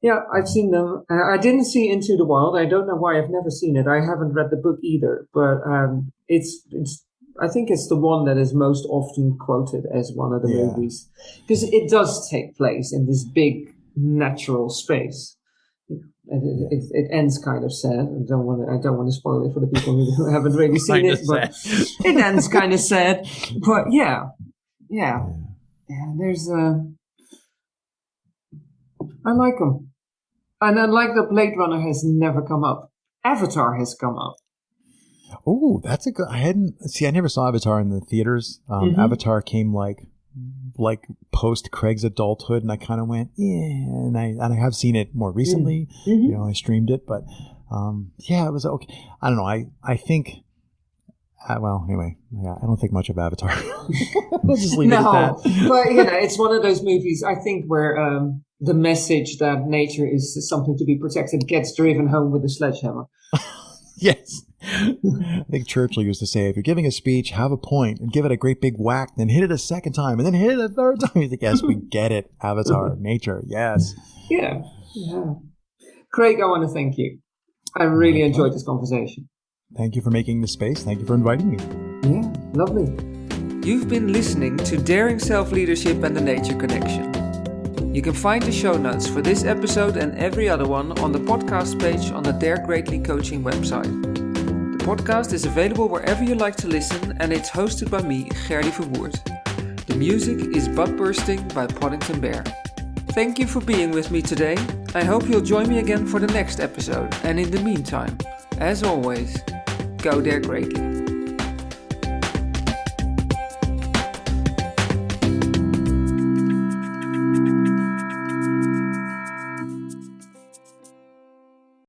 Yeah, I've seen them. Uh, I didn't see Into the Wild. I don't know why. I've never seen it. I haven't read the book either. But um, it's it's. I think it's the one that is most often quoted as one of the Yeah. movies because it does take place in this big natural space. It, it, it, ends kind of sad. I don't want to. I don't want to spoil it for the people who *laughs* haven't really seen it, but it ends kind of sad. But yeah, yeah, yeah. There's a. I like them, and I like that Blade Runner has never come up. Avatar has come up. Oh, that's a good. I hadn't see. I never saw Avatar in the theaters. Um, Mhm. Avatar came like like post Craig's adulthood, and I kind of went, yeah. And I and I have seen it more recently. Mhm. You know, I streamed it, but um, yeah, it was okay. I don't know. I I think. Uh, well, anyway, yeah, I don't think much of Avatar. *laughs* we'll just leave it *laughs* no, at that. but you know, it's one of those movies. I think where um, the message that nature is something to be protected gets driven home with a sledgehammer. *laughs* Yes. I think Churchill used to say, if you're giving a speech, have a point and give it a great big whack, then hit it a second time and then hit it a third time. He's like, yes, we *laughs* get it. Avatar, nature, yes. Yeah, yeah. Craig, I want to thank you. I really enjoyed this conversation. Thank you for making the space. Thank you for inviting me. Yeah, lovely. You've been listening to Daring Self Leadership and the Nature Connection. You can find the show notes for this episode and every other one on the podcast page on the Dare Greatly Coaching website. The podcast is available wherever you like to listen and it's hosted by me, Gerdy Verwoerd. The music is Butt Bursting by Poddington Bear. Thank you for being with me today. I hope you'll join me again for the next episode. And in the meantime, as always, go dare greatly.